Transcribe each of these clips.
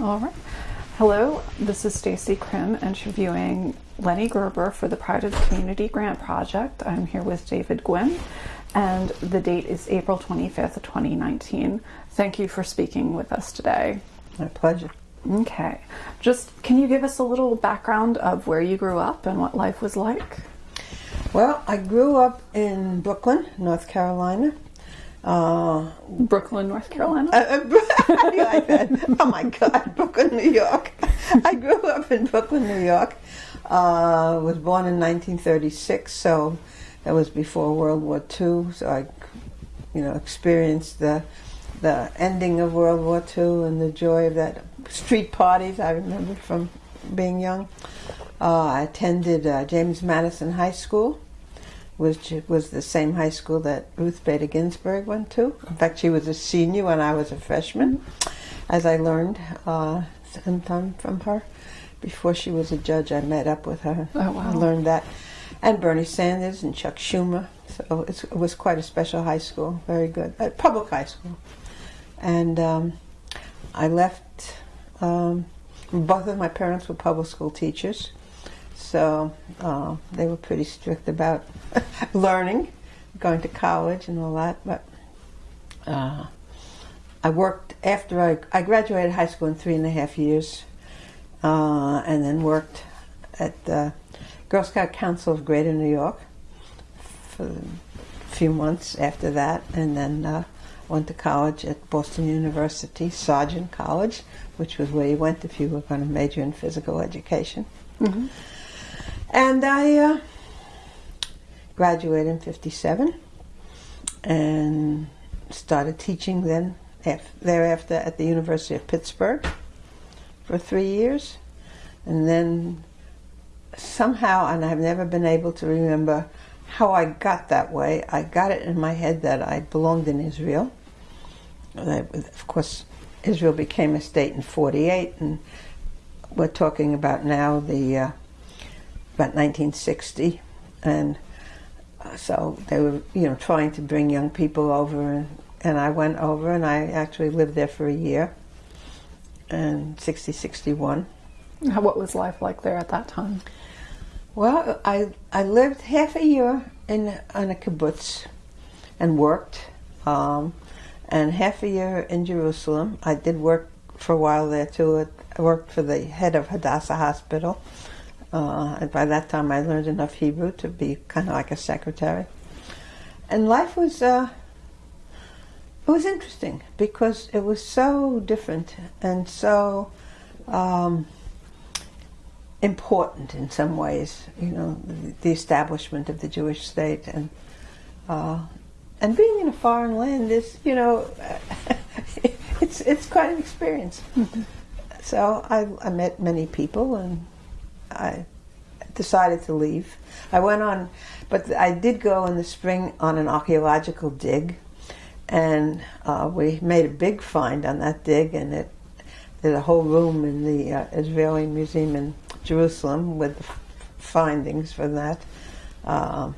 All right. Hello, this is Stacy Krim interviewing Lenny Gerber for the Pride of the Community Grant Project. I'm here with David Gwynn, and the date is April 25th, 2019. Thank you for speaking with us today. My pleasure. Okay. Just can you give us a little background of where you grew up and what life was like? Well, I grew up in Brooklyn, North Carolina. Uh, Brooklyn, North Carolina. Uh, like that. Oh my God, Brooklyn, New York. I grew up in Brooklyn, New York. Uh, was born in 1936, so that was before World War II. So I, you know, experienced the the ending of World War II and the joy of that street parties. I remember from being young. Uh, I attended uh, James Madison High School which was the same high school that Ruth Bader Ginsburg went to. In fact, she was a senior when I was a freshman, as I learned uh, sometime from her. Before she was a judge, I met up with her. Oh, wow. I learned that. And Bernie Sanders and Chuck Schumer. So it was quite a special high school, very good. A public high school. And um, I left, um, both of my parents were public school teachers. So uh, they were pretty strict about learning, going to college and all that. But uh, I worked after I, I graduated high school in three and a half years, uh, and then worked at the Girl Scout Council of Greater New York for a few months after that, and then uh, went to college at Boston University, Sargent College, which was where you went if you were going to major in physical education. Mm-hmm. And I uh, graduated in 57 and started teaching then thereafter at the University of Pittsburgh for three years. And then somehow, and I've never been able to remember how I got that way, I got it in my head that I belonged in Israel. of course, Israel became a state in 48, and we're talking about now the uh, about 1960, and uh, so they were, you know, trying to bring young people over, and, and I went over, and I actually lived there for a year, and 60, 61. What was life like there at that time? Well, I I lived half a year in on a kibbutz, and worked, um, and half a year in Jerusalem. I did work for a while there too. I worked for the head of Hadassah Hospital, uh, and by that time, I learned enough Hebrew to be kind of like a secretary. And life was uh, it was interesting because it was so different and so um, important in some ways. You know, the, the establishment of the Jewish state and uh, and being in a foreign land is, you know, it's it's quite an experience. Mm-hmm. So I, I met many people and I decided to leave. I went on, but I did go in the spring on an archaeological dig, and uh, we made a big find on that dig, and it there's a whole room in the uh, Israeli Museum in Jerusalem with the findings from that. Um,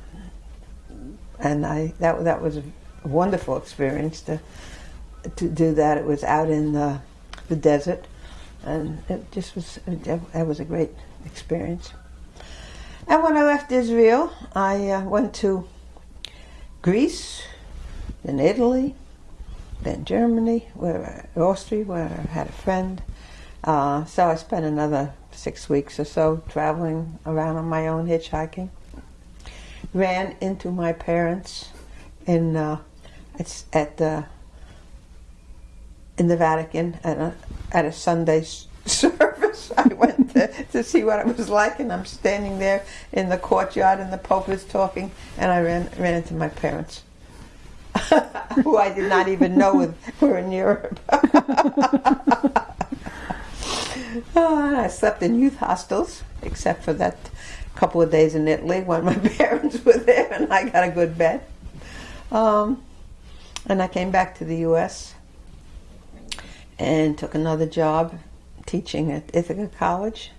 and I that that was a wonderful experience to to do that. It was out in the, the desert, and it just was it was a great experience. And when I left Israel, I uh, went to Greece, then Italy, then Germany, where Austria, where I had a friend. Uh, so I spent another six weeks or so traveling around on my own, hitchhiking. Ran into my parents in uh, at the in the Vatican at a, at a Sunday service. I went to, to see what it was like, and I'm standing there in the courtyard, and the Pope is talking, and I ran ran into my parents, who I did not even know were in Europe. oh, I slept in youth hostels, except for that couple of days in Italy when my parents were there, and I got a good bed. Um, and I came back to the U.S. and took another job teaching at Ithaca College.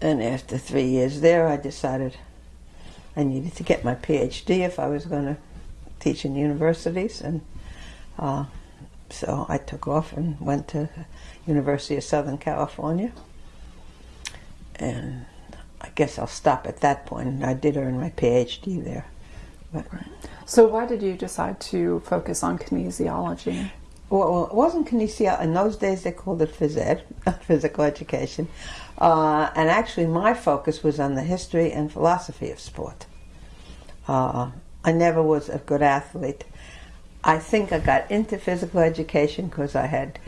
And after three years there, I decided I needed to get my PhD if I was going to teach in universities. And uh, so I took off and went to University of Southern California. And I guess I'll stop at that point. I did earn my PhD there. But, So why did you decide to focus on kinesiology? Well, it wasn't kinesiology. In those days, they called it phys ed, physical education. Uh, and actually, my focus was on the history and philosophy of sport. Uh, I never was a good athlete. I think I got into physical education because I had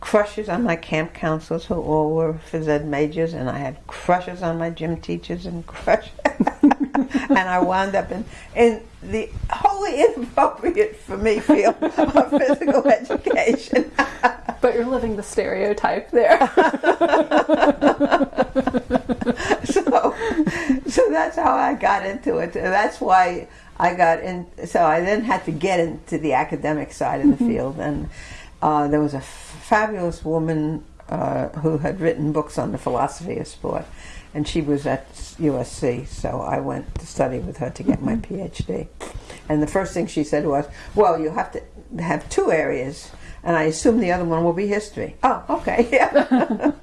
crushes on my camp counselors who all were phys ed majors, and I had crushes on my gym teachers and crushes and I wound up in, in the wholly inappropriate for me field of physical education. But you're living the stereotype there. so, so that's how I got into it. That's why I got in. So I then had to get into the academic side of the field, and uh, there was a fabulous woman uh, who had written books on the philosophy of sport, and she was at USC. So I went to study with her to get my PhD. And the first thing she said was, "Well, you have to have two areas." And I assume the other one will be history. Oh, okay, yeah.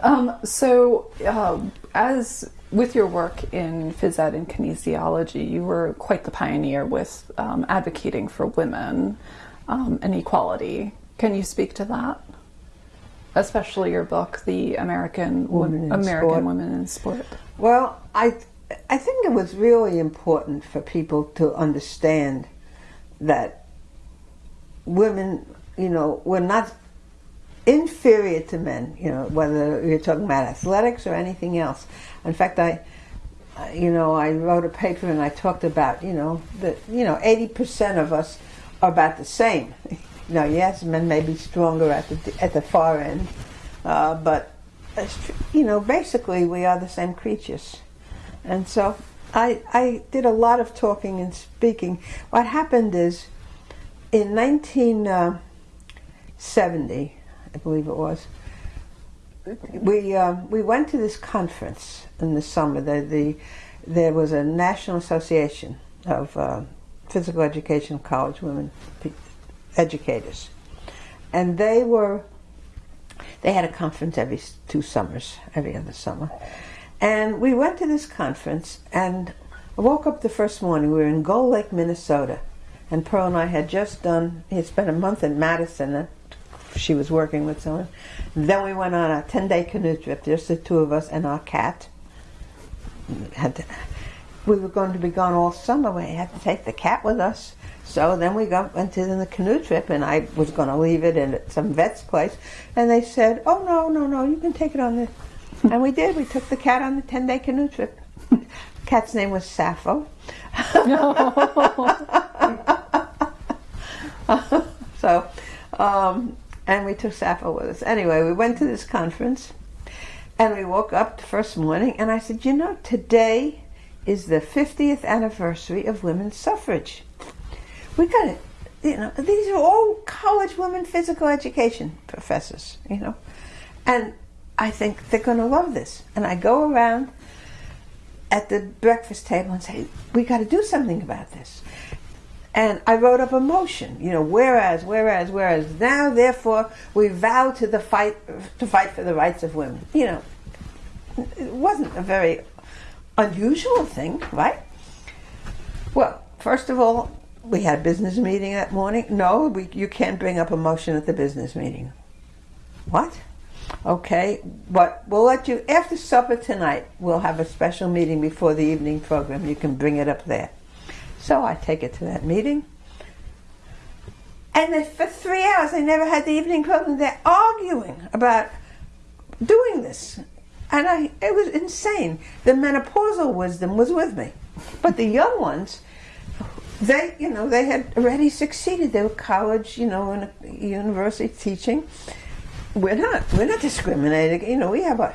Um, so, uh, as with your work in phys ed and kinesiology, you were quite the pioneer with um, advocating for women um, and equality. Can you speak to that? Especially your book, "The American Women in American Sport. Women in Sport." Well, I I think it was really important for people to understand that women, you know, were not inferior to men. You know, whether you're talking about athletics or anything else. In fact, I, you know, I wrote a paper and I talked about, you know, that you know, eighty percent of us are about the same. Yes, men may be stronger at the at the far end, uh, but you know, basically we are the same creatures. And so I, I did a lot of talking and speaking. What happened is in 1970, I believe it was, we, um, we went to this conference in the summer. The, the, there was a National Association of uh, Physical Education College Women Educators. And they were they had a conference every two summers, every other summer. And we went to this conference, and I woke up the first morning. We were in Gull Lake, Minnesota. And Pearl and I had just done, he had spent a month in Madison. And she was working with someone. then we went on a 10 day canoe trip, just the two of us and our cat. We were going to be gone all summer. We had to take the cat with us. So then we got went to the canoe trip, and I was going to leave it in at some vet's place, and they said, "Oh no, no, no, you can take it on the." and we did. We took the cat on the ten day canoe trip. Cat's name was Sappho. so, um, and we took Sappho with us. Anyway, we went to this conference, and we woke up the first morning, and I said, "You know, today is the 50th anniversary of women's suffrage." We got it. you know, these are all college women physical education professors, you know, and I think they're going to love this. And I go around at the breakfast table and say, we got to do something about this. And I wrote up a motion, you know, whereas, whereas, whereas, now therefore we vow to the fight to fight for the rights of women. You know, it wasn't a very unusual thing, right? Well, first of all, we had a business meeting that morning. No, we, you can't bring up a motion at the business meeting. What? Okay, but we'll let you, after supper tonight, we'll have a special meeting before the evening program. You can bring it up there. So I take it to that meeting. And for three hours, they never had the evening program. They're arguing about doing this. And I, it was insane. The menopausal wisdom was with me. But the young ones, they, you know, they had already succeeded. They were college, you know, in a university teaching. We're not, we're not discriminating. You know, we have a.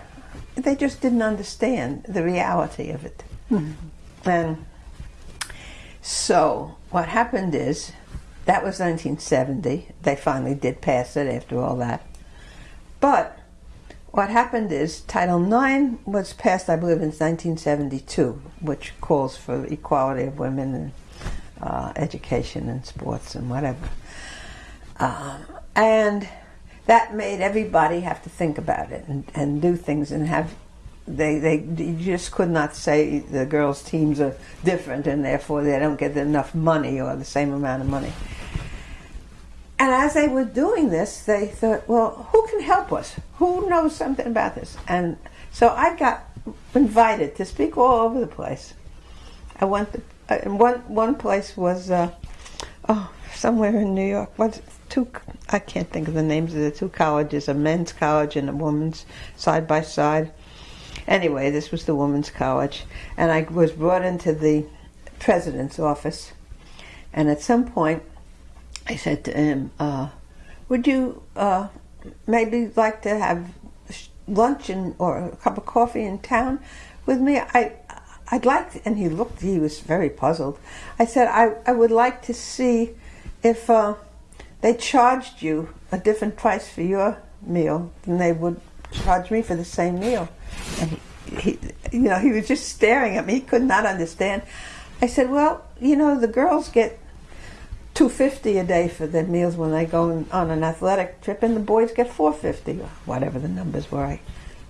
They just didn't understand the reality of it. Mm-hmm. And so what happened is, that was 1970. They finally did pass it after all that. But what happened is Title IX was passed, I believe, in 1972, which calls for equality of women uh, education and sports and whatever. Um, and that made everybody have to think about it and, and do things and have they they you just could not say the girls teams are different and therefore they don't get enough money or the same amount of money. And as they were doing this they thought well who can help us? Who knows something about this? And so i got invited to speak all over the place. I went to, and one one place was uh, oh somewhere in new york what two i can't think of the names of the two colleges a men's college and a women's side by side Anyway, this was the women's college, and I was brought into the president's office. And at some point, I said to him, uh, "Would you uh, maybe like to have lunch and, or a cup of coffee in town with me? I, I'd like." And he looked; he was very puzzled. I said, "I, I would like to see if uh, they charged you a different price for your meal than they would charge me for the same meal." And he, he, you know, he was just staring at me. He could not understand. I said, "Well, you know, the girls get two fifty a day for their meals when they go on an athletic trip, and the boys get four fifty, or whatever the numbers were,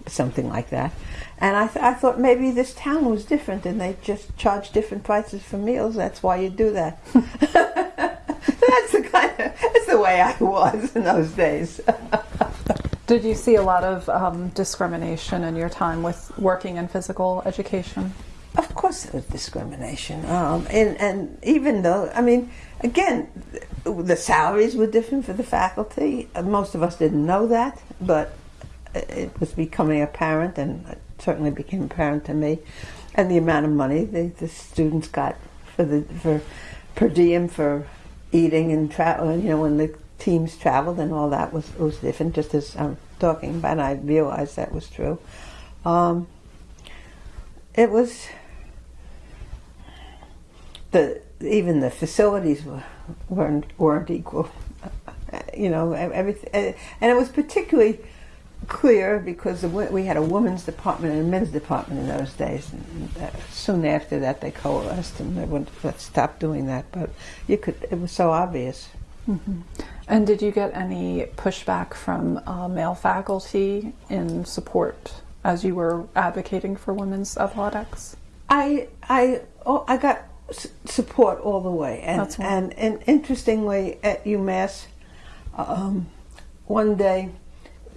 something like that." And I, th- I thought maybe this town was different, and they just charge different prices for meals. That's why you do that. that's the kind of that's the way I was in those days. Did you see a lot of um, discrimination in your time with working in physical education? Of course, there was discrimination, um, and and even though I mean, again, the salaries were different for the faculty. Most of us didn't know that, but it was becoming apparent, and it certainly became apparent to me. And the amount of money the, the students got for the for per diem for eating and travel, you know, when the teams traveled and all that was was different. Just as I'm talking about, I realized that was true. Um, it was the even the facilities were, weren't weren't equal. You know, everything, and it was particularly clear because we had a women's department and a men's department in those days. And uh, soon after that, they coalesced and they went, let's stop doing that. But you could, it was so obvious. Mm-hmm. And did you get any pushback from uh, male faculty in support as you were advocating for women's athletics? I I oh, I got s- support all the way, and and, and interestingly at UMass, um, one day,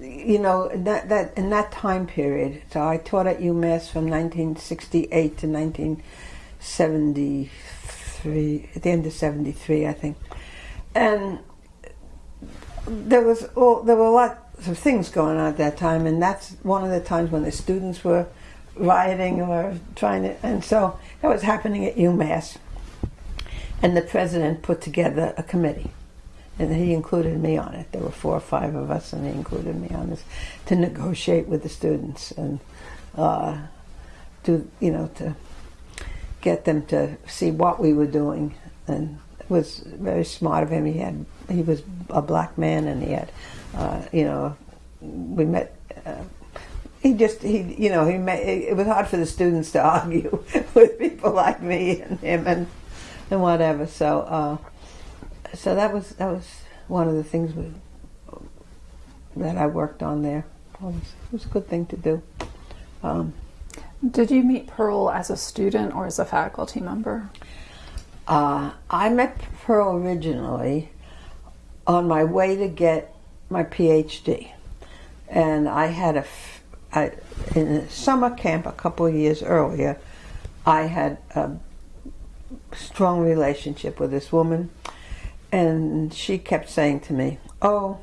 you know that that in that time period. So I taught at UMass from 1968 to 1973, at the end of '73, I think and there was all there were lots of things going on at that time, and that's one of the times when the students were rioting or trying to, and so that was happening at UMass. And the president put together a committee, and he included me on it. There were four or five of us, and he included me on this to negotiate with the students and uh, to you know to get them to see what we were doing and it was very smart of him. He had he was a black man, and he had, uh, you know, we met. Uh, he just he you know he met, it was hard for the students to argue with people like me and him and and whatever. So uh, so that was that was one of the things we, that I worked on there. It was, it was a good thing to do. Um, Did you meet Pearl as a student or as a faculty member? Uh, I met Pearl originally on my way to get my PhD, and I had a I, in a summer camp a couple of years earlier. I had a strong relationship with this woman, and she kept saying to me, "Oh."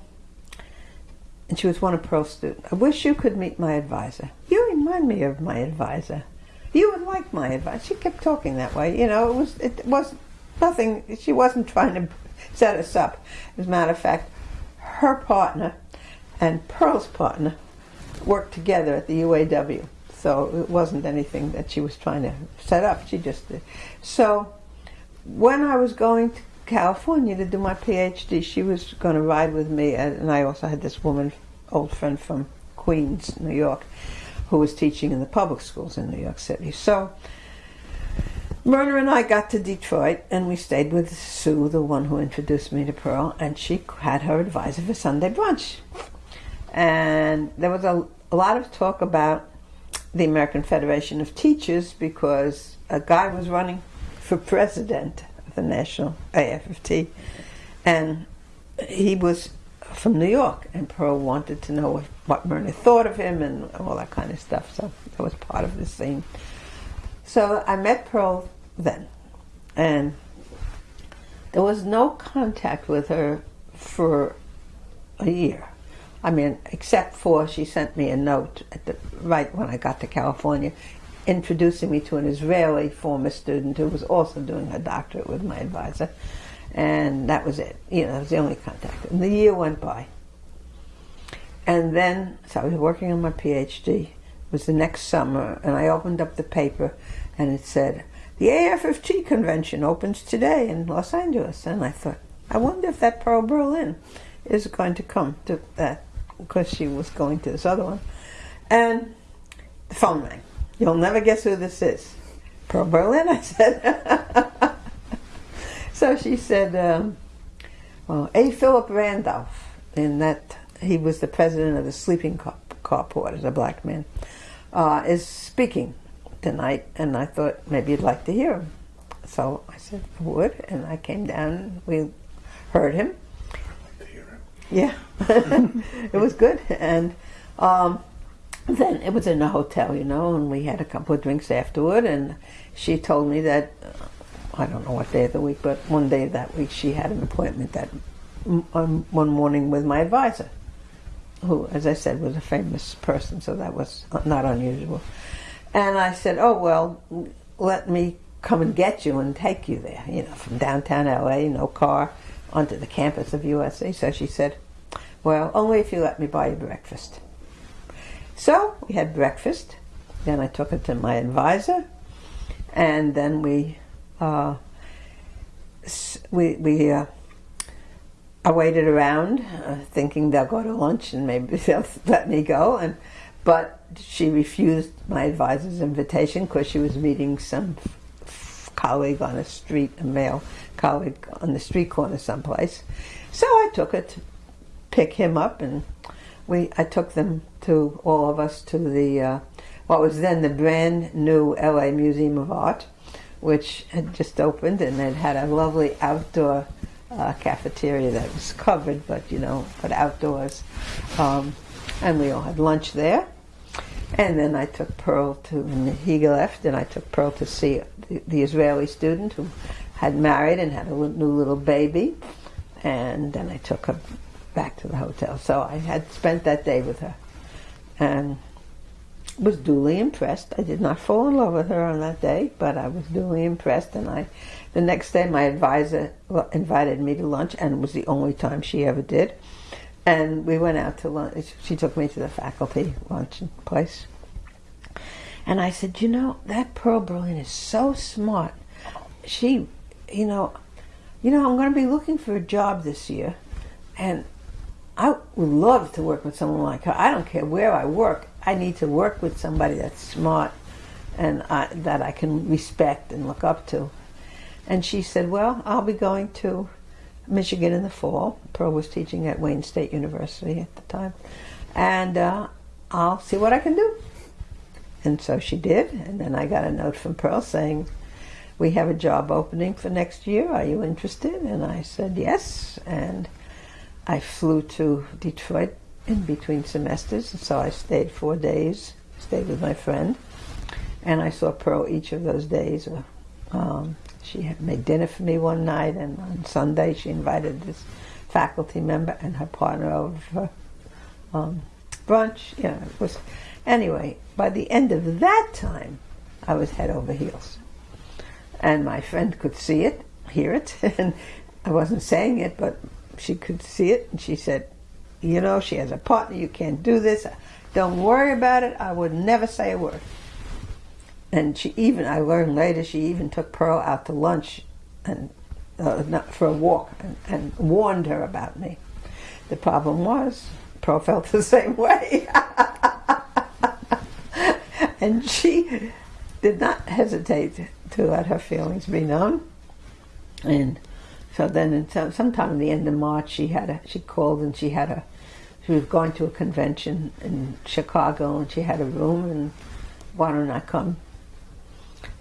And she was one of Pearl's students. I wish you could meet my advisor. You remind me of my advisor you would like my advice. She kept talking that way. You know, it was it was nothing. She wasn't trying to set us up. As a matter of fact, her partner and Pearl's partner worked together at the UAW. So it wasn't anything that she was trying to set up. She just did. So when I was going to California to do my PhD, she was going to ride with me, and I also had this woman, old friend from Queens, New York who was teaching in the public schools in New York City. So Myrna and I got to Detroit and we stayed with Sue, the one who introduced me to Pearl, and she had her advisor for Sunday brunch. And there was a, a lot of talk about the American Federation of Teachers because a guy was running for president the National AFT, and he was from New York, and Pearl wanted to know what, what Myrna thought of him and all that kind of stuff. So that was part of the scene. So I met Pearl then, and there was no contact with her for a year. I mean, except for she sent me a note at the, right when I got to California, introducing me to an Israeli former student who was also doing her doctorate with my advisor, and that was it. You know, that was the only contact. And the year went by, and then so I was working on my PhD. It was the next summer, and I opened up the paper, and it said the AFT convention opens today in Los Angeles, and I thought, I wonder if that Pearl Berlin is going to come to that because she was going to this other one. And the phone rang. You'll never guess who this is. Pearl Berlin, I said. so she said, um, well, A. Philip Randolph, and that he was the president of the sleeping car, car porters, a black man, uh, is speaking tonight, and I thought maybe you'd like to hear him. So I said I would, and I came down. We heard him. Yeah, it was good, and um, then it was in a hotel, you know, and we had a couple of drinks afterward. And she told me that uh, I don't know what day of the week, but one day that week she had an appointment that um, one morning with my advisor, who, as I said, was a famous person, so that was not unusual. And I said, "Oh well, let me come and get you and take you there, you know, from downtown LA, no car, onto the campus of USC." So she said, "Well, only if you let me buy you breakfast." So we had breakfast. Then I took it to my advisor, and then we uh, we we. Uh, I waited around, uh, thinking they'll go to lunch and maybe they'll let me go, and but she refused my advisor's invitation because she was meeting some colleague on a street, a male colleague on the street corner someplace. So I took it to pick him up, and we I took them to all of us to the uh, what was then the brand new LA Museum of Art, which had just opened, and it had a lovely outdoor uh, cafeteria that was covered, but you know, but outdoors. Um, and we all had lunch there. And then I took Pearl to, and he left, and I took Pearl to see the, the Israeli student who had married and had a new little baby. And then I took her back to the hotel. So I had spent that day with her and was duly impressed. I did not fall in love with her on that day, but I was duly impressed. And I, the next day, my advisor invited me to lunch, and it was the only time she ever did. And we went out to lunch. She took me to the faculty lunch place. And I said, you know, that Pearl Berlin is so smart. She, you know, you know, I'm going to be looking for a job this year, and I would love to work with someone like her. I don't care where I work. I need to work with somebody that's smart and I, that I can respect and look up to. And she said, well, I'll be going to Michigan in the fall. Pearl was teaching at Wayne State University at the time. And uh, I'll see what I can do. And so she did. And then I got a note from Pearl saying, we have a job opening for next year. Are you interested? And I said, yes. And I flew to Detroit in between semesters. So I stayed four days, stayed with my friend. And I saw Pearl each of those days. Um, she made dinner for me one night, and on Sunday she invited this faculty member and her partner over for um, brunch. Know, it was anyway. By the end of that time, I was head over heels, and my friend could see it, hear it, and I wasn't saying it, but she could see it, and she said, "You know, she has a partner. You can't do this. Don't worry about it. I would never say a word." and she even I learned later she even took Pearl out to lunch and uh, not for a walk and, and, warned her about me. The problem was Pearl felt the same way, and she did not hesitate to let her feelings be known. And so then, sometime in the end of March, she had a, she called and she had a she was going to a convention in Chicago and she had a room and why don't I come?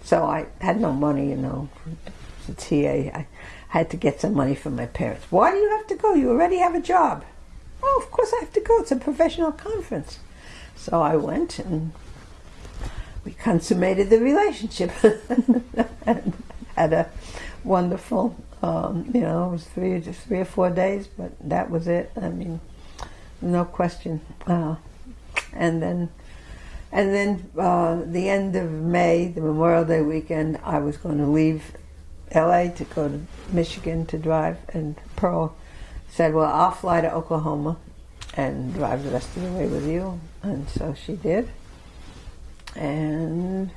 So I had no money, you know, the TA. I had to get some money from my parents. Why do you have to go? You already have a job. Oh, of course I have to go. It's a professional conference. So I went and we consummated the relationship and had a wonderful, um, you know, it was three, three or four days, but that was it. I mean, no question. Uh, and then, and then uh, the end of May, the Memorial Day weekend, I was going to leave L.A. to go to Michigan to drive, and Pearl said, "Well, I'll fly to Oklahoma and drive the rest of the way with you," and so she did. And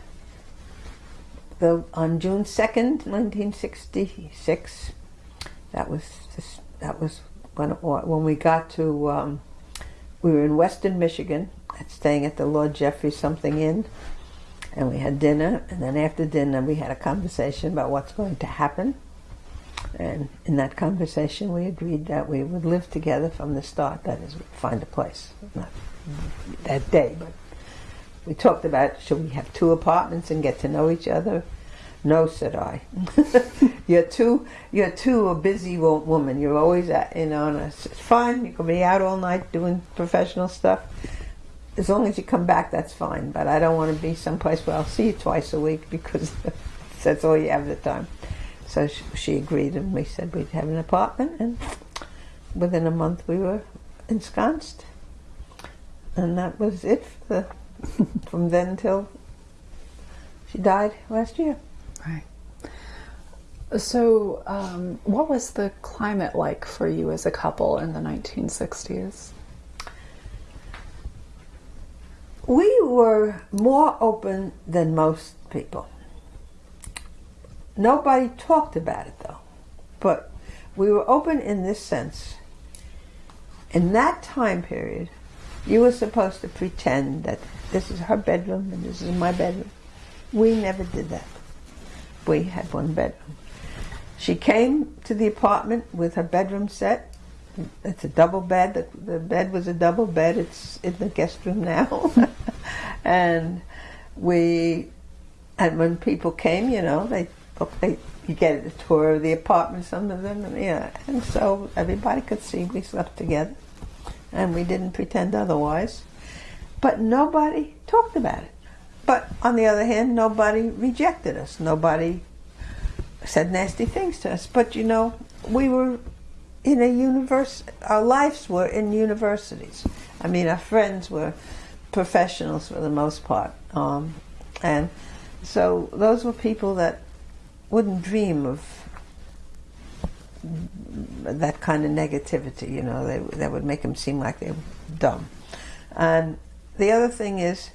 the, on June second, nineteen sixty-six, that was just, that was when when we got to. Um, we were in Western Michigan, staying at the Lord Jeffrey something inn, and we had dinner. And then after dinner, we had a conversation about what's going to happen. And in that conversation, we agreed that we would live together from the start. That is, find a place, not that day, but we talked about should we have two apartments and get to know each other. No, said I. you're too you're too a busy woman. You're always at, you know. And it's fine. You can be out all night doing professional stuff. As long as you come back, that's fine. But I don't want to be someplace where I'll see you twice a week because that's all you have the time. So she, she agreed, and we said we'd have an apartment. And within a month, we were ensconced, and that was it the, from then till she died last year. Right. So, um, what was the climate like for you as a couple in the 1960s? We were more open than most people. Nobody talked about it though, but we were open in this sense. In that time period, you were supposed to pretend that this is her bedroom and this is my bedroom. We never did that. We had one bedroom. She came to the apartment with her bedroom set. It's a double bed. The, the bed was a double bed. It's in the guest room now. and we, and when people came, you know, they, they you get a tour of the apartment, some of them, and, yeah, and so everybody could see we slept together, and we didn't pretend otherwise. But nobody talked about it. But on the other hand, nobody rejected us. Nobody said nasty things to us. But you know, we were in a universe. Our lives were in universities. I mean, our friends were professionals for the most part, um, and so those were people that wouldn't dream of that kind of negativity. You know, they, that would make them seem like they were dumb. And the other thing is,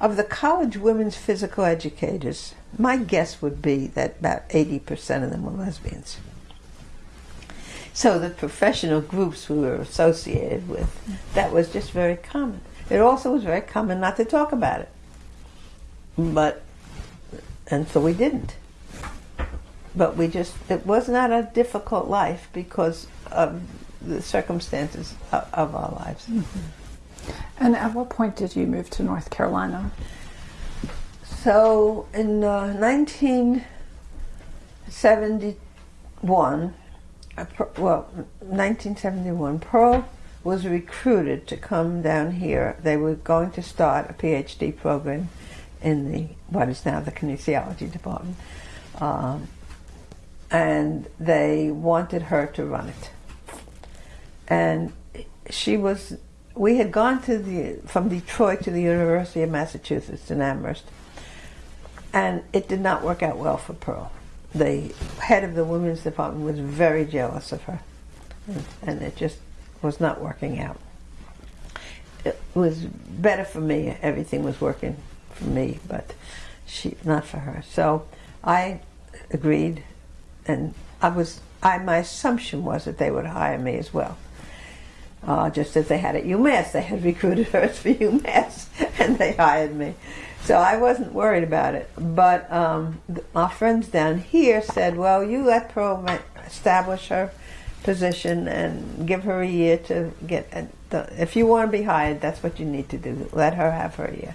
of the college women's physical educators, my guess would be that about 80% of them were lesbians. So the professional groups we were associated with, that was just very common. It also was very common not to talk about it. But, and so we didn't. But we just, it was not a difficult life because of the circumstances of, of our lives. Mm-hmm. And at what point did you move to North Carolina? So in uh, 1971, uh, well, 1971, Pearl was recruited to come down here. They were going to start a PhD program in the what is now the kinesiology department, um, and they wanted her to run it. And she was we had gone to the from Detroit to the University of Massachusetts in Amherst, and it did not work out well for Pearl. The head of the women's department was very jealous of her, and it just was not working out. It was better for me. Everything was working for me, but she not for her. So I agreed, and I was. I my assumption was that they would hire me as well uh, just as they had at UMass. They had recruited her for UMass, and they hired me. so I wasn't worried about it. But um, our friends down here said, well, you let Pearl establish her position and give her a year to get. The, if you want to be hired, that's what you need to do. Let her have her year.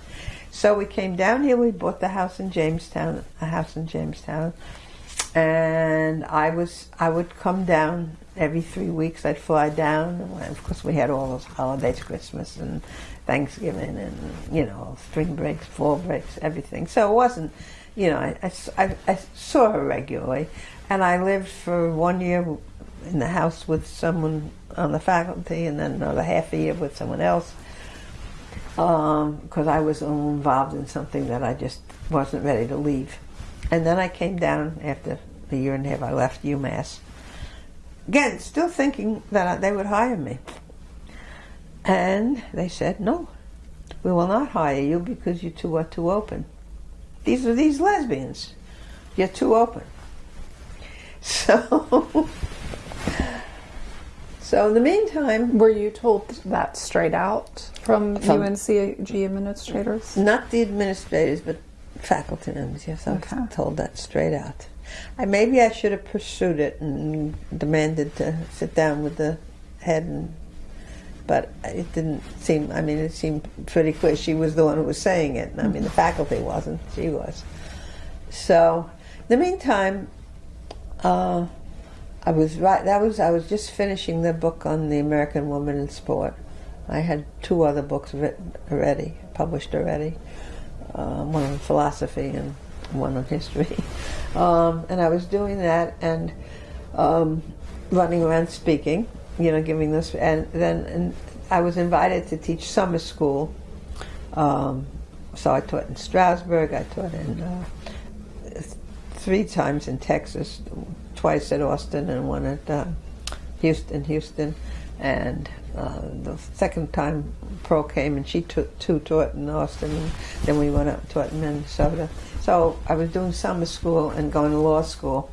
So we came down here. We bought the house in Jamestown, a house in Jamestown, and I was I would come down every three weeks. I'd fly down. Of course, we had all those holidays, Christmas and Thanksgiving, and you know, spring breaks, fall breaks, everything. So it wasn't, you know, I, I, I saw her regularly, and I lived for one year in the house with someone on the faculty, and then another half a year with someone else because um, I was involved in something that I just wasn't ready to leave. And then I came down after a year and a half. I left UMass. Again, still thinking that they would hire me. And they said, no, we will not hire you because you two are too open. These are these lesbians. You're too open. So So in the meantime, were you told that straight out from, from UNCG administrators? Not the administrators, but faculty members. Yes, I okay. was told that straight out. I, maybe I should have pursued it and demanded to sit down with the head, and, but it didn't seem. I mean, it seemed pretty clear she was the one who was saying it. I mean, the faculty wasn't; she was. So, in the meantime. Uh, I was right. That was I was just finishing the book on the American woman in sport. I had two other books written already, published already. Uh, one on philosophy and one on history. Um, and I was doing that and um, running around speaking, you know, giving this. And then and I was invited to teach summer school. Um, so I taught in Strasbourg. I taught in uh, three times in Texas, twice at Austin and one at uh, Houston, Houston, and uh, the second time Pearl came and she took two taught in Austin, and then we went up taught in Minnesota. So I was doing summer school and going to law school.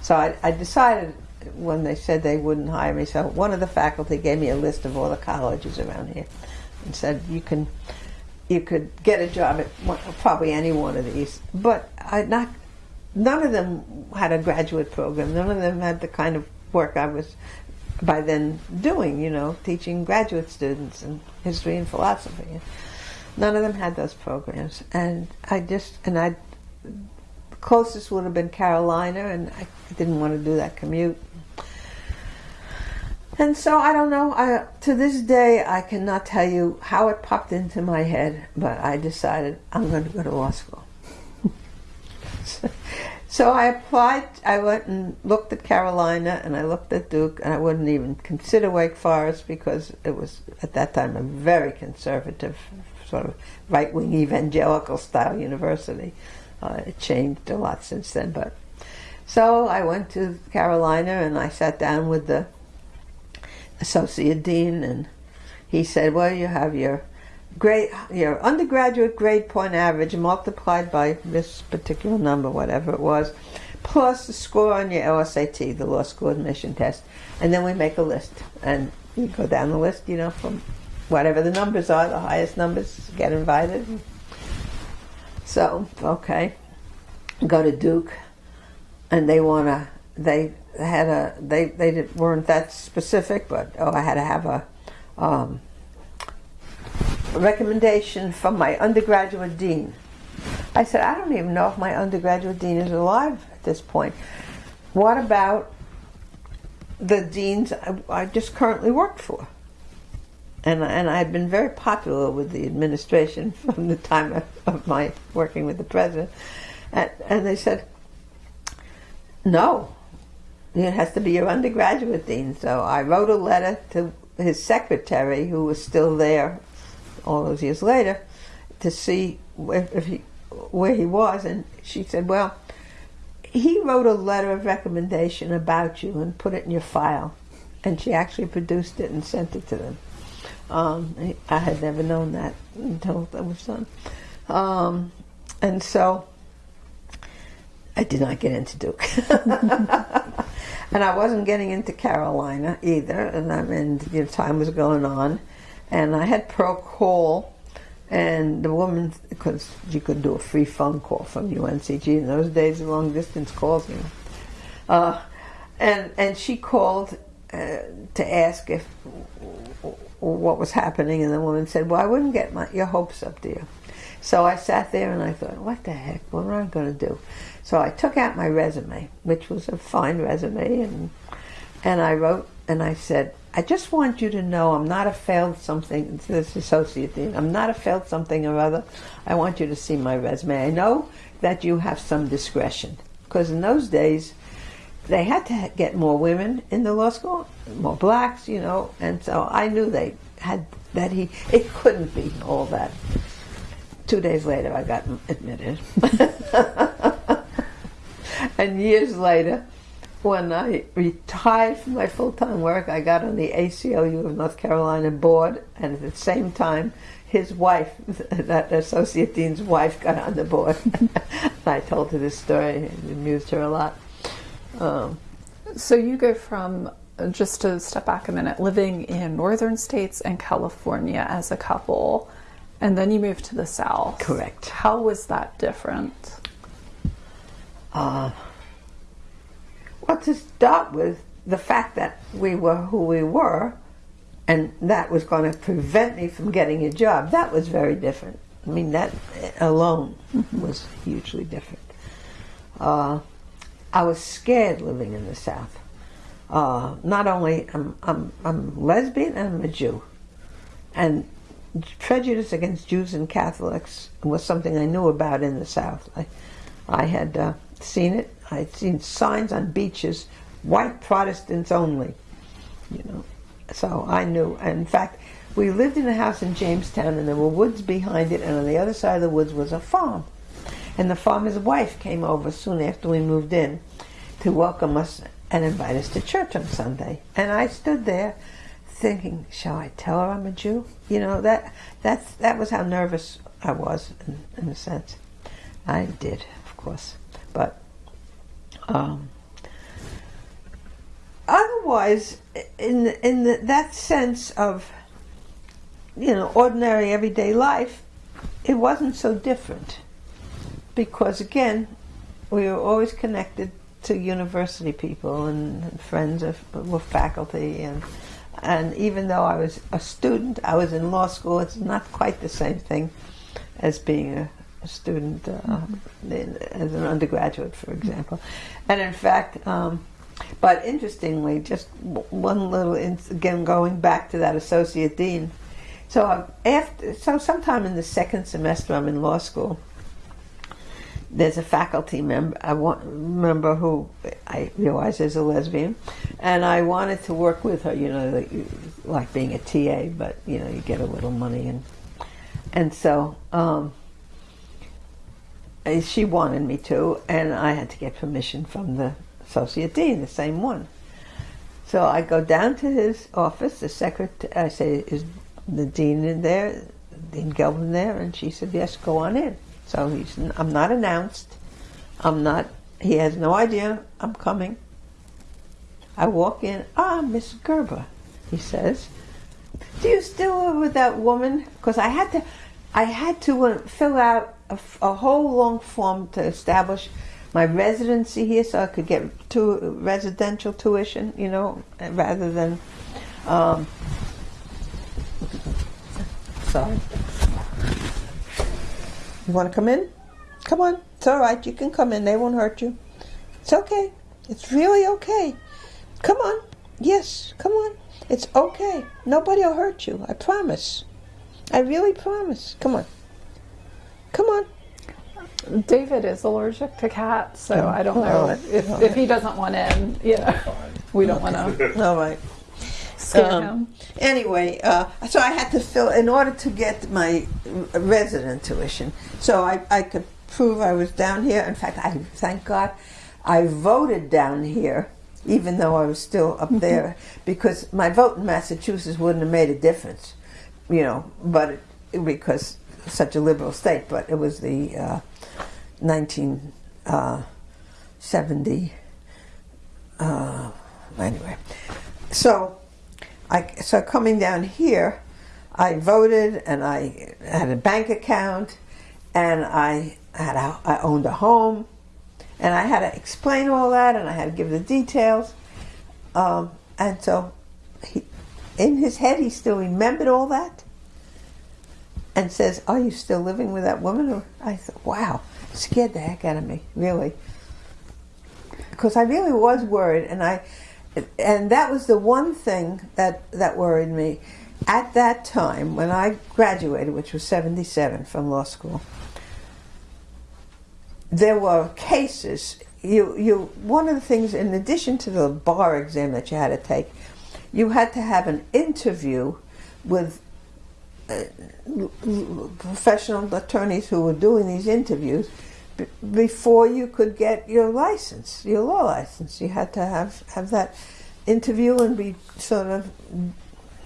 So I, I decided when they said they wouldn't hire me, so one of the faculty gave me a list of all the colleges around here and said you can you could get a job at one, probably any one of these. But I not none of them had a graduate program. None of them had the kind of work I was by then doing, you know, teaching graduate students in history and philosophy. None of them had those programs. And I just, and I, closest would have been Carolina, and I didn't want to do that commute. And so I don't know. I, to this day, I cannot tell you how it popped into my head, but I decided I'm going to go to law school. So I applied, I went and looked at Carolina and I looked at Duke and I wouldn't even consider Wake Forest because it was at that time a very conservative, sort of right wing evangelical style university. Uh, it changed a lot since then, but so I went to Carolina and I sat down with the associate dean and he said, Well, you have your grade, your undergraduate grade point average multiplied by this particular number, whatever it was, plus the score on your LSAT, the law school admission test, and then we make a list. And you go down the list, you know, from whatever the numbers are, the highest numbers get invited. So, okay, go to Duke, and they want to, they had a, they, they weren't that specific, but oh, I had to have a, um, recommendation from my undergraduate dean. I said, I don't even know if my undergraduate dean is alive at this point. What about the deans I, I just currently work for? And, and I had been very popular with the administration from the time of, of my working with the president. And, and they said, no, it has to be your undergraduate dean. So I wrote a letter to his secretary, who was still there all those years later to see if, he, where he was, and she said, "Well, he wrote a letter of recommendation about you and put it in your file," and she actually produced it and sent it to them. Um, I had never known that until that was done, um, and so I did not get into Duke. and I wasn't getting into Carolina either, and I mean, you know, time was going on, and I had Pearl call And the woman, because you could do a free phone call from UNCG in those days, long distance calls, you know. Uh, and and she called uh, to ask if what was happening, and the woman said, "Well, I wouldn't get my, your hopes up, dear." So I sat there and I thought, "What the heck? What am I going to do?" So I took out my resume, which was a fine resume, and and I wrote and I said, "I just want you to know I'm not a failed something." This associate dean, I'm not a failed something or other. I want you to see my resume. I know that you have some discretion because in those days they had to get more women in the law school, more blacks, you know, and so I knew they had that he it couldn't be all that. Two days later, I got admitted, and years later, when I retired from my full time work, I got on the ACLU of North Carolina board, and at the same time, his wife, that associate dean's wife, got on the board. I told her this story, it amused her a lot. Um, so you go from just to step back a minute, living in northern states and California as a couple, and then you move to the south. Correct. How was that different? Uh, well, to start with, the fact that we were who we were, and that was going to prevent me from getting a job, that was very different. I mean, that alone mm-hmm. was hugely different. Uh, I was scared living in the South. Uh, not only I'm, I'm, I'm lesbian and I'm a Jew, and prejudice against Jews and Catholics was something I knew about in the South. I, I had uh, seen it. I'd seen signs on beaches, white Protestants only. You know, so I knew. And in fact, we lived in a house in Jamestown, and there were woods behind it, and on the other side of the woods was a farm. And the farmer's wife came over soon after we moved in to welcome us and invite us to church on Sunday. And I stood there thinking, shall I tell her I'm a Jew? You know, that that's that was how nervous I was in, in a sense. I did, of course. Um, otherwise, in in the, that sense of you know ordinary everyday life, it wasn't so different because again, we were always connected to university people and, friends of, with faculty and and even though I was a student, I was in law school. It's not quite the same thing as being a student uh, in, as an undergraduate, for example. And in fact, um, but interestingly, just one little again going back to that associate dean. So after so sometime in the second semester, I'm in law school there's a faculty member, I want, member who I realize is a lesbian, and I wanted to work with her. You know, like, like being a TA, but you know, you get a little money, and and so um, she wanted me to, and I had to get permission from the associate dean, the same one. So I go down to his office. The secretary, I say, "Is the dean in there? Dean Gelban there?" And she said, "Yes, go on in." So he's, I'm not announced. I'm not, he has no idea I'm coming. I walk in, ah, Miss Gerber, he says. Do you still live with that woman? Because I had to, I had to uh, fill out a, a, whole long form to establish my residency here, so I could get to residential tuition, you know, rather than. Um, sorry. You want to come in? Come on. It's all right. You can come in. They won't hurt you. It's okay. It's really okay. Come on. Yes, come on. It's okay. Nobody will hurt you. I promise. I really promise. Come on. Come on. David is allergic to cats, so oh, I don't know if, if he doesn't want in. Yeah, we don't want to. All right scare um, him. Anyway, uh, so I had to fill in order to get my resident tuition. So I, I could prove I was down here. In fact, I thank God I voted down here, even though I was still up mm-hmm. there, because my vote in Massachusetts wouldn't have made a difference, you know. But it, because such a liberal state, but it was the uh, 1970. Uh, anyway, so I, so coming down here, I voted and I had a bank account and I had a, I owned a home and I had to explain all that and I had to give the details. Um, and so he, in his head, he still remembered all that and says, Are you still living with that woman? I thought, Wow, scared the heck out of me, really. Because I really was worried, and I, and that was the one thing that, that worried me. At that time, when I graduated, which was 77 from law school, there were cases. You, you, one of the things, in addition to the bar exam that you had to take, you had to have an interview with professional attorneys who were doing these interviews before you could get your license, your law license. You had to have, have that interview and be sort of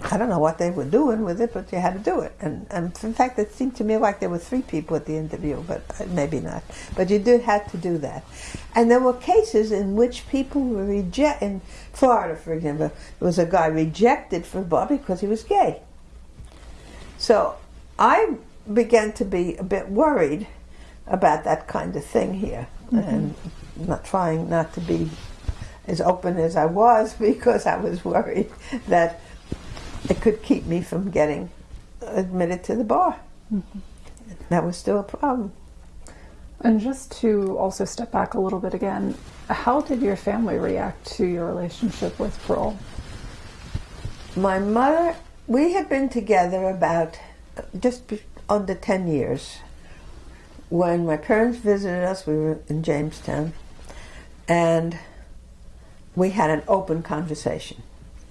I don't know what they were doing with it, but you had to do it. And, and in fact, it seemed to me like there were three people at the interview, but uh, maybe not. But you did have to do that. And there were cases in which people were rejected. In Florida, for example, there was a guy rejected for bar because he was gay. So I began to be a bit worried about that kind of thing here, mm-hmm. and not trying not to be as open as I was because I was worried that it could keep me from getting admitted to the bar. Mm-hmm. That was still a problem. And just to also step back a little bit again, how did your family react to your relationship with Pearl? My mother, we had been together about just under 10 years. When my parents visited us, we were in Jamestown, and we had an open conversation.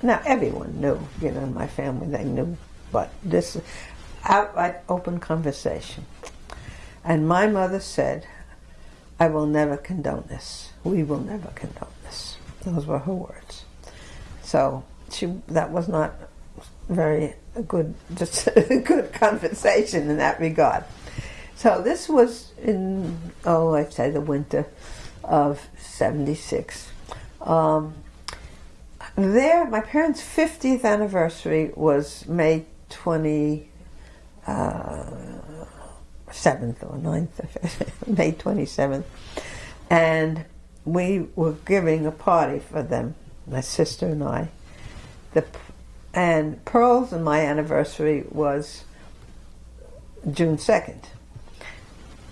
Now, everyone knew, you know, my family they knew, but this outright open conversation. And my mother said, I will never condone this. We will never condone this. Those were her words. So she that was not very good just good conversation in that regard. So this was in oh I'd say the winter of seventy six. Um, there, my parents' 50th anniversary was May 27th uh, or 9th, May 27th. And we were giving a party for them, my sister and I. The, and Pearl's and my anniversary was June 2nd.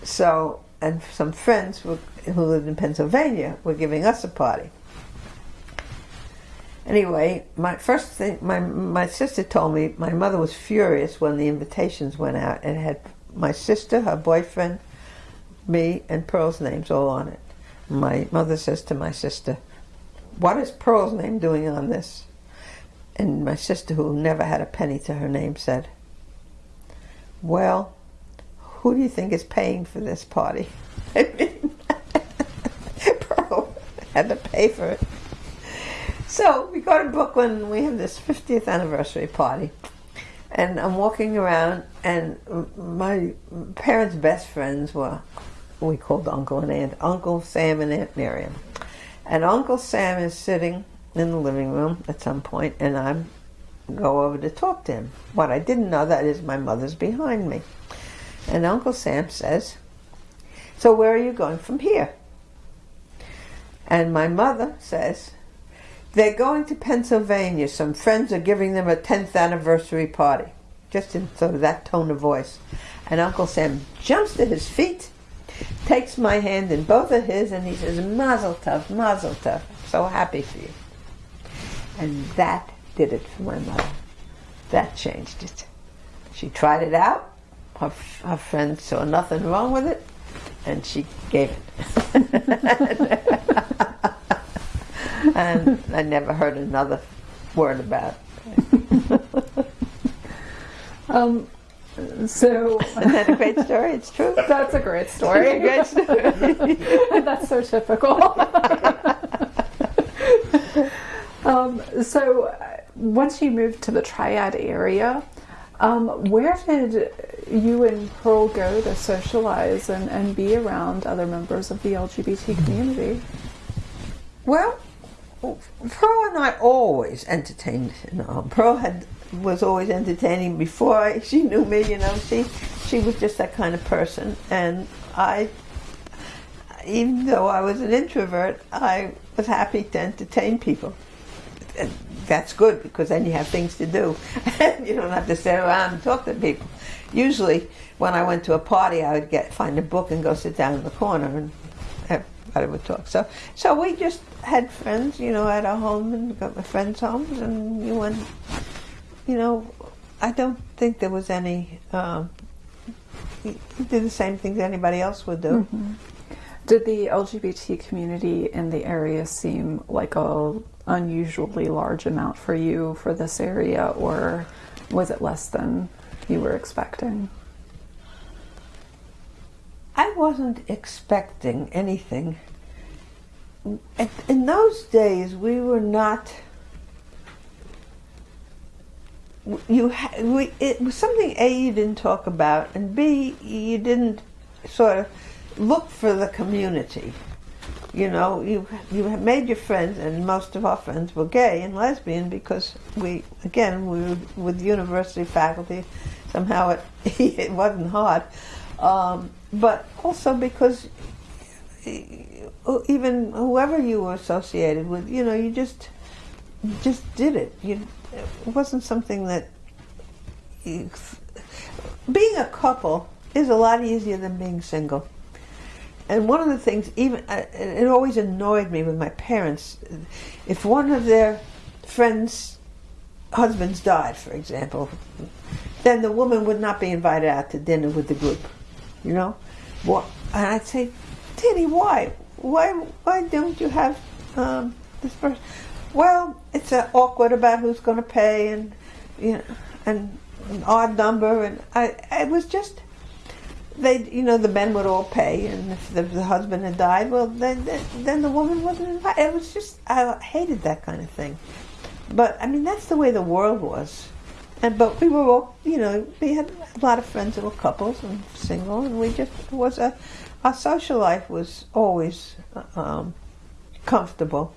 So, and some friends were, who lived in Pennsylvania were giving us a party. Anyway, my first thing, my my sister told me my mother was furious when the invitations went out and had my sister, her boyfriend, me, and Pearl's names all on it. My mother says to my sister, "What is Pearl's name doing on this?" And my sister, who never had a penny to her name, said, "Well, who do you think is paying for this party?" I mean, Pearl had to pay for it. So we go to Brooklyn and we have this 50th anniversary party. And I'm walking around, and my parents' best friends were, we called Uncle and Aunt, Uncle Sam and Aunt Miriam. And Uncle Sam is sitting in the living room at some point, and I go over to talk to him. What I didn't know that is my mother's behind me. And Uncle Sam says, So where are you going from here? And my mother says, they're going to Pennsylvania. Some friends are giving them a 10th anniversary party. Just in sort of that tone of voice. And Uncle Sam jumps to his feet, takes my hand in both of his, and he says, Mazel tov, Mazel tov. So happy for you. And that did it for my mother. That changed it. She tried it out. Her, her friends saw nothing wrong with it, and she gave it. and I never heard another word about it. um, so isn't that a great story? It's true. That's a great story. a great story. that's so typical. Um, so uh, once you moved to the Triad area, um, where did you and Pearl go to socialize and, and be around other members of the LGBT community? Well, Pearl and I always entertained. You know, Pearl had was always entertaining before I, she knew me. You know, she she was just that kind of person, and I, even though I was an introvert, I was happy to entertain people. That's good because then you have things to do. And you don't have to sit around and talk to people. Usually, when I went to a party, I would get find a book and go sit down in the corner and everybody would talk. So, so we just had friends, you know, at our home and got my friends' homes, and you went, you know, I don't think there was any. Um, you did the same things anybody else would do. Mm-hmm. Did the LGBT community in the area seem like a unusually large amount for you for this area, or was it less than you were expecting? I wasn't expecting anything. In those days, we were not. You, we, it was something A you didn't talk about, and B you didn't sort of look for the community. You know, you you have made your friends, and most of our friends were gay and lesbian because we, again, we were with university faculty. Somehow it it wasn't hard. Um, but also because even whoever you were associated with, you know, you just just did it. You, it wasn't something that you, being a couple is a lot easier than being single. And one of the things, even uh, it always annoyed me with my parents, if one of their friends' husbands died, for example, then the woman would not be invited out to dinner with the group you know. What? And I'd say, Daddy, why? Why? Why don't you have um, this person? Well, it's uh, awkward about who's going to pay, and you know, and an odd number, and I. It was just they, you know, the men would all pay, and if the, the husband had died, well, then, then the woman wasn't invited. It was just I hated that kind of thing. But I mean, that's the way the world was. And but we were all, you know, we had a lot of friends that were couples and single, and we just was a our social life was always um, comfortable.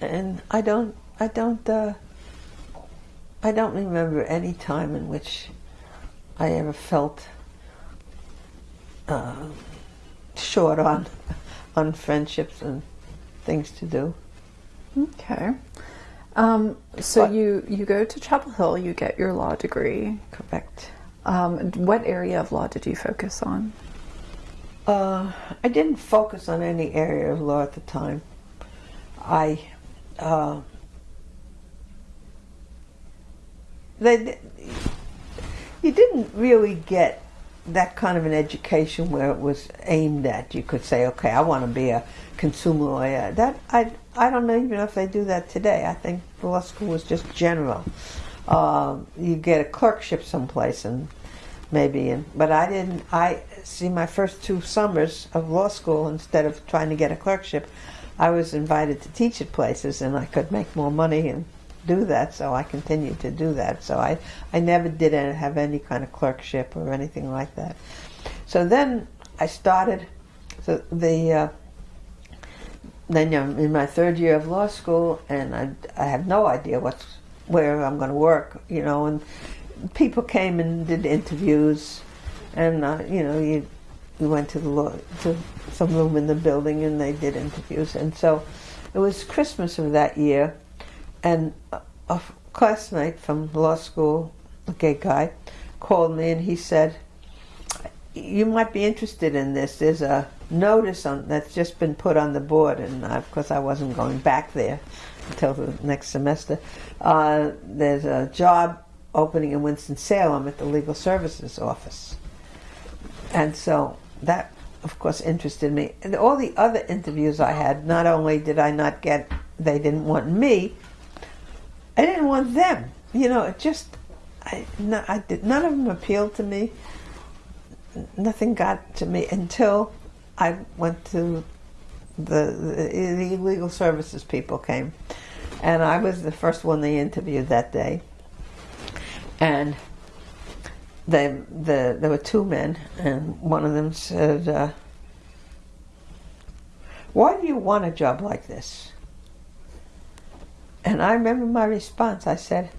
And I don't, I don't, uh, I don't remember any time in which I ever felt uh, short on on friendships and things to do. Okay. Um, so what? you you go to Chapel Hill, you get your law degree. Correct. Um, what area of law did you focus on? Uh, I didn't focus on any area of law at the time. I uh, they you didn't really get that kind of an education where it was aimed at. You could say, okay, I want to be a consumer lawyer. That I I don't know even if they do that today. I think law school was just general. Uh, you get a clerkship someplace and maybe, and but I didn't. I see my first two summers of law school instead of trying to get a clerkship, I was invited to teach at places and I could make more money and do that. So I continued to do that. So I I never did have any kind of clerkship or anything like that. So then I started the the. Uh, then I'm in my third year of law school, and I, I have no idea what's where I'm going to work, you know. And people came and did interviews, and uh, you know, you we went to the law, to some room in the building, and they did interviews. And so it was Christmas of that year, and a, a classmate from law school, a gay guy, called me, and he said, "You might be interested in this. There's a notice on that's just been put on the board, and of course I wasn't going back there until the next semester. Uh, there's a job opening in Winston Salem at the Legal Services Office, and so that, of course, interested me. And all the other interviews I had, not only did I not get, they didn't want me, I didn't want them. You know, it just, I, no, I did, none of them appealed to me. Nothing got to me until I went to the, the legal services people came, and I was the first one they interviewed that day. And they, the, there were two men, and one of them said, uh, "Why do you want a job like this?" And I remember my response. I said,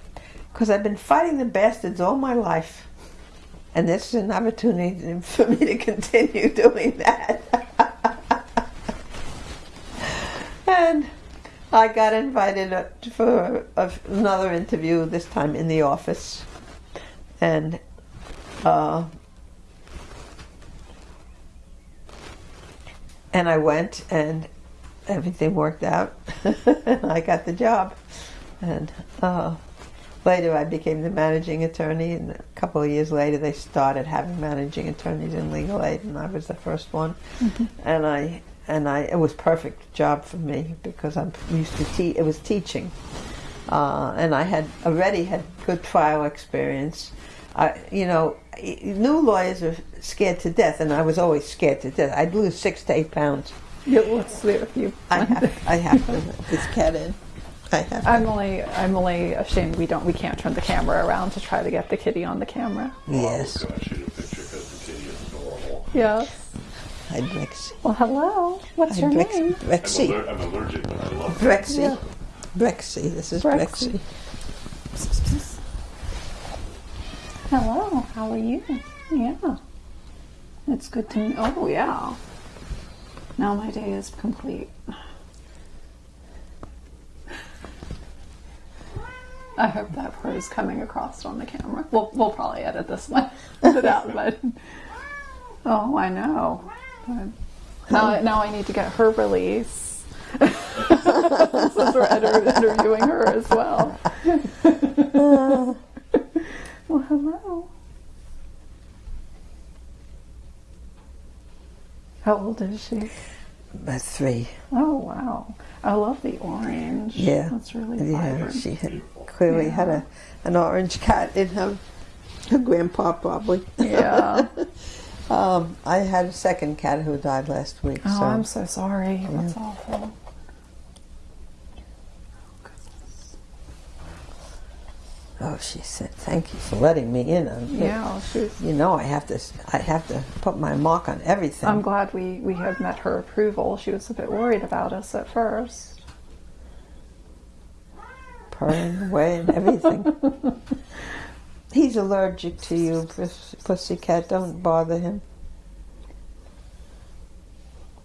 because I've been fighting the bastards all my life. And this is an opportunity for me to continue doing that. and I got invited for another interview, this time in the office. And uh, and I went, and everything worked out, and I got the job. And uh, later, I became the managing attorney, and a couple of years later, they started having managing attorneys in legal aid, and I was the first one. Mm-hmm. And I and I it was perfect job for me because I'm used to teach. It was teaching, uh, and I had already had good trial experience. I, you know, new lawyers are scared to death, and I was always scared to death. I'd lose six to eight pounds. Yeah, let's see if you. I have. I have to let this cat in. I have. I'm only. I'm only ashamed we don't. We can't turn the camera around to try to get the kitty on the camera. Yes. Oh, shoot a picture because the kitty is adorable. Yes. Hi, Brexy. Well, hello. What's Hi, your Brex- name? I'm, aller- I'm allergic, but I love it. Brexy. Yeah. Brexy. This is Brexy. Brexy. Hello. How are you? Yeah. It's good to. Oh yeah. Now my day is complete. I hope that part is coming across on the camera. We'll, we'll probably edit this one out, but oh, I know. Now, now I need to get her release since we're inter- interviewing her as well. well, hello. How old is she? About three. Oh wow! I love the orange. Yeah. that's really vibrant. Yeah, she had clearly Yeah. had a an orange cat in her her grandpa probably. yeah. Um, I had a second cat who died last week. Oh, so I'm so sorry. That's awful. Oh, she said, "Thank you for letting me in on it." Yeah, she's. You know, I have to I have to put my mark on everything. I'm glad we we had met her approval. She was a bit worried about us at first. purring away and everything. He's allergic to you, puss- pussycat. Don't bother him.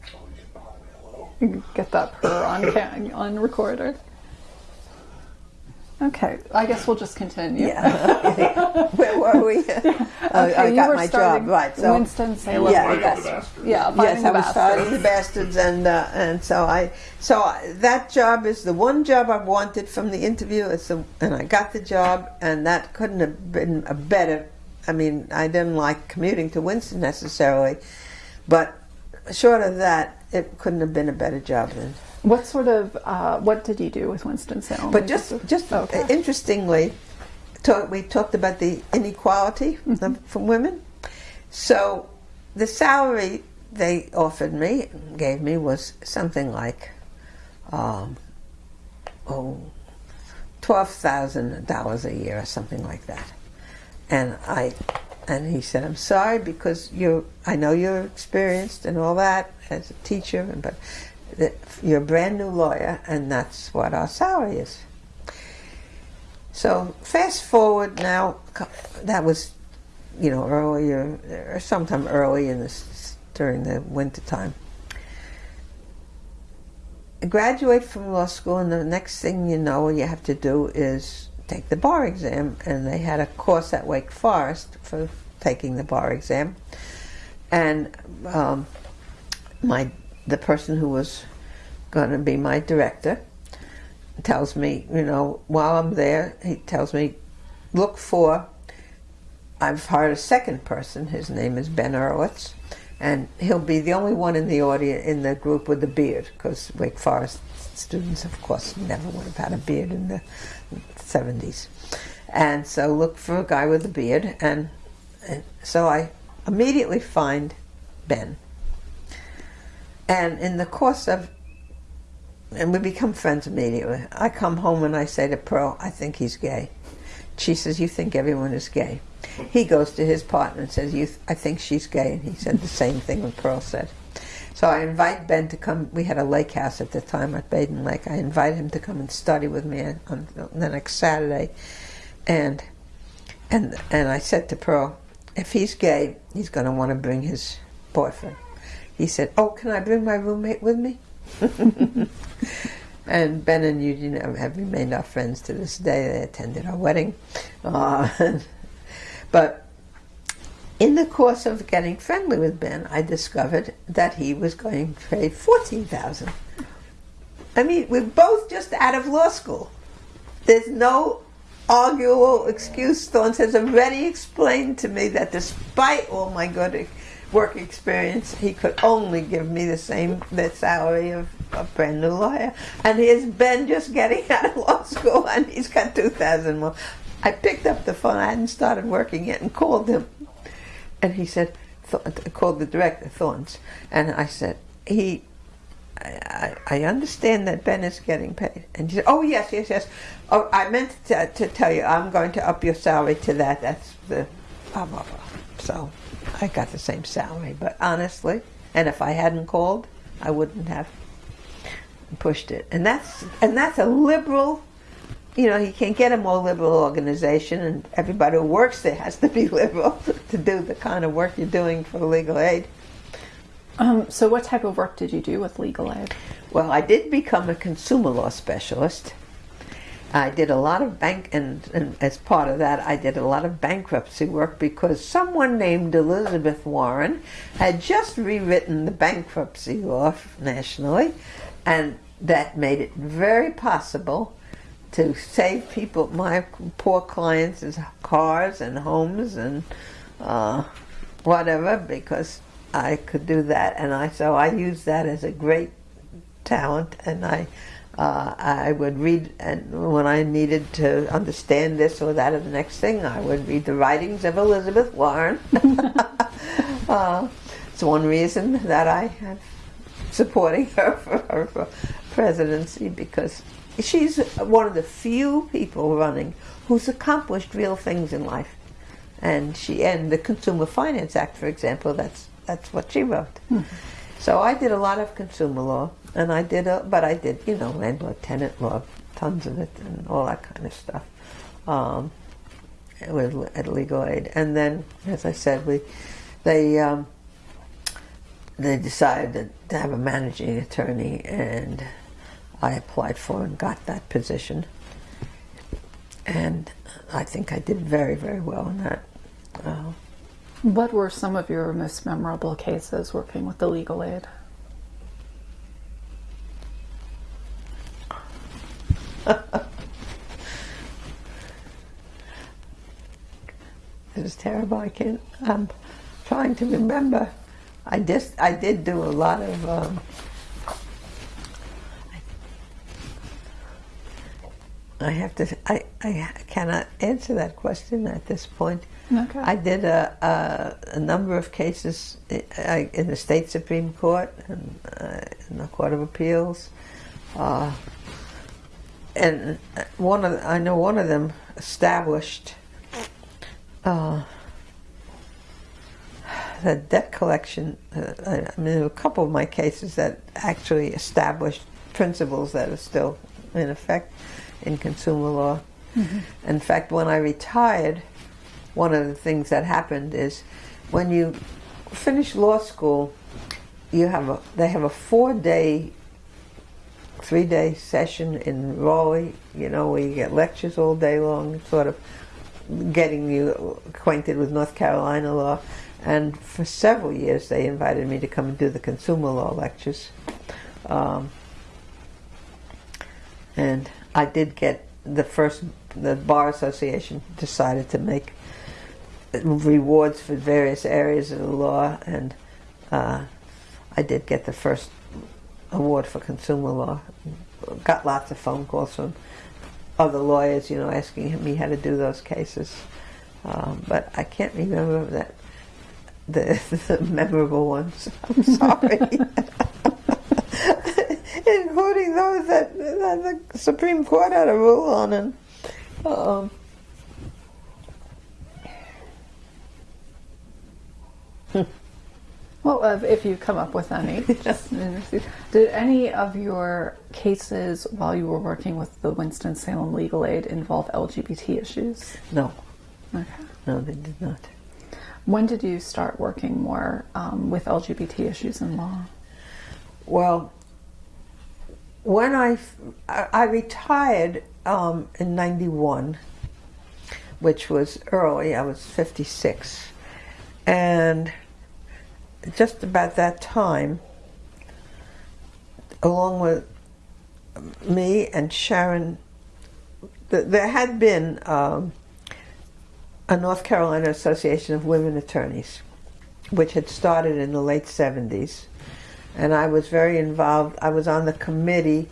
You can bother me a little. You can Get that purr on on recorder. Okay, I guess we'll just continue. Yeah. Where were we? Oh, Okay, I you got were my starting job right. So Winston Salem. Yeah, Fighting that's- the bastards. Yeah, yes, fighting I was fighting the bastards. bastards, and uh, and so I so I, that job is the one job I've wanted from the interview. It's the, and I got the job, and that couldn't have been a better. I mean, I didn't like commuting to Winston necessarily, but short of that, it couldn't have been a better job than. What sort of uh, what did you do with Winston Salem? But just just Okay. interestingly, talk, we talked about the inequality of, from women. So the salary they offered me, gave me, was something like, um, oh, twelve thousand dollars a year or something like that. And I, and he said, "I'm sorry because you, I know you're experienced and all that as a teacher, but you're a brand new lawyer, and that's what our salary is." So fast forward now, that was, you know, earlier or sometime early in this during the winter time. I graduate from law school, and the next thing you know, you have to do is take the bar exam. And they had a course at Wake Forest for taking the bar exam, and um, my the person who was going to be my director tells me, you know, while I'm there, he tells me, look for. I've hired a second person. His name is Ben Erowitz, and he'll be the only one in the audience in the group with a beard, because Wake Forest students, of course, never would have had a beard in the 70s. And so look for a guy with a beard, and, and so I immediately find Ben. And in the course of and we become friends immediately. I come home and I say to Pearl, I think he's gay. She says, You think everyone is gay. He goes to his partner and says, you th- I think she's gay. And he said the same thing when Pearl said. So I invite Ben to come. We had a lake house at the time at Badin Lake. I invite him to come and study with me on the next Saturday. and and and I said to Pearl, if he's gay, he's going to want to bring his boyfriend. He said, "Oh, can I bring my roommate with me?" and Ben and Eugene have remained our friends to this day. They attended our wedding, uh, but in the course of getting friendly with Ben, I discovered that he was going to pay fourteen thousand. I mean, we're both just out of law school. There's no arguable excuse. Thorne has already explained to me that despite all my good work experience, he could only give me the same the salary of a brand new lawyer. And here's Ben just getting out of law school, and he's got two thousand more. I picked up the phone. I hadn't started working yet, and called him, and he said, I called the director, Thorns, and I said, he I, I, understand that Ben is getting paid. And he said, oh, yes, yes, yes. Oh, I meant to, to tell you, I'm going to up your salary to that. That's the blah, blah, blah. So I got the same salary. But honestly, and if I hadn't called, I wouldn't have pushed it. And that's, and that's a liberal, you know, you can't get a more liberal organization, and everybody who works there has to be liberal to do the kind of work you're doing for legal aid. Um, so, what type of work did you do with legal aid? Well, I did become a consumer law specialist. I did a lot of bank, and, and, as part of that, I did a lot of bankruptcy work because someone named Elizabeth Warren had just rewritten the bankruptcy law nationally, and that made it very possible to save people, my poor clients, cars and homes and uh, whatever, because I could do that, and I so I used that as a great talent, and I uh, I would read, and when I needed to understand this or that or the next thing, I would read the writings of Elizabeth Warren. uh, it's one reason that I am supporting her for her presidency because she's one of the few people running who's accomplished real things in life. And she and the Consumer Finance Act, for example, that's that's what she wrote. Mm-hmm. So I did a lot of consumer law, and I did, a, but I did, you know, landlord tenant law, tons of it, and all that kind of stuff. Um, with at legal aid, and then, as I said, we they um, they decided to have a managing attorney, and I applied for and got that position, and I think I did very very well in that. Uh, what were some of your most memorable cases working with the legal aid? it is terrible. I can't. I'm trying to remember. I just I did do a lot of. Um, I have to. I I cannot answer that question at this point. Okay. I did a, a, a, number of cases in the state supreme court and uh, in the court of appeals, uh, and one of I know one of them established uh, the debt collection. Uh, I mean, there were a couple of my cases that actually established principles that are still in effect in consumer law. Mm-hmm. In fact, when I retired one of the things that happened is when you finish law school, you have a they have a four day, three day session in Raleigh. You know where you get lectures all day long, sort of getting you acquainted with North Carolina law. And for several years, they invited me to come and do the consumer law lectures. Um, and I did get the first, the Bar Association decided to make rewards for various areas of the law, and uh, I did get the first award for consumer law. Got lots of phone calls from other lawyers, you know, asking me how to do those cases. Um, but I can't remember that the, the memorable ones. I'm sorry. Including those that, that, the Supreme Court had a rule on. And, um, Well, uh, if you come up with any, just, did any of your cases while you were working with the Winston Salem Legal Aid involve LGBT issues? No, Okay. no, they did not. When did you start working more um, with LGBT issues in law? Well, when I I I retired um, in '91, which was early. I was 56, and just about that time, along with me and Sharon, th- there had been um, a North Carolina Association of Women Attorneys, which had started in the late 70s. And I was very involved. I was on the committee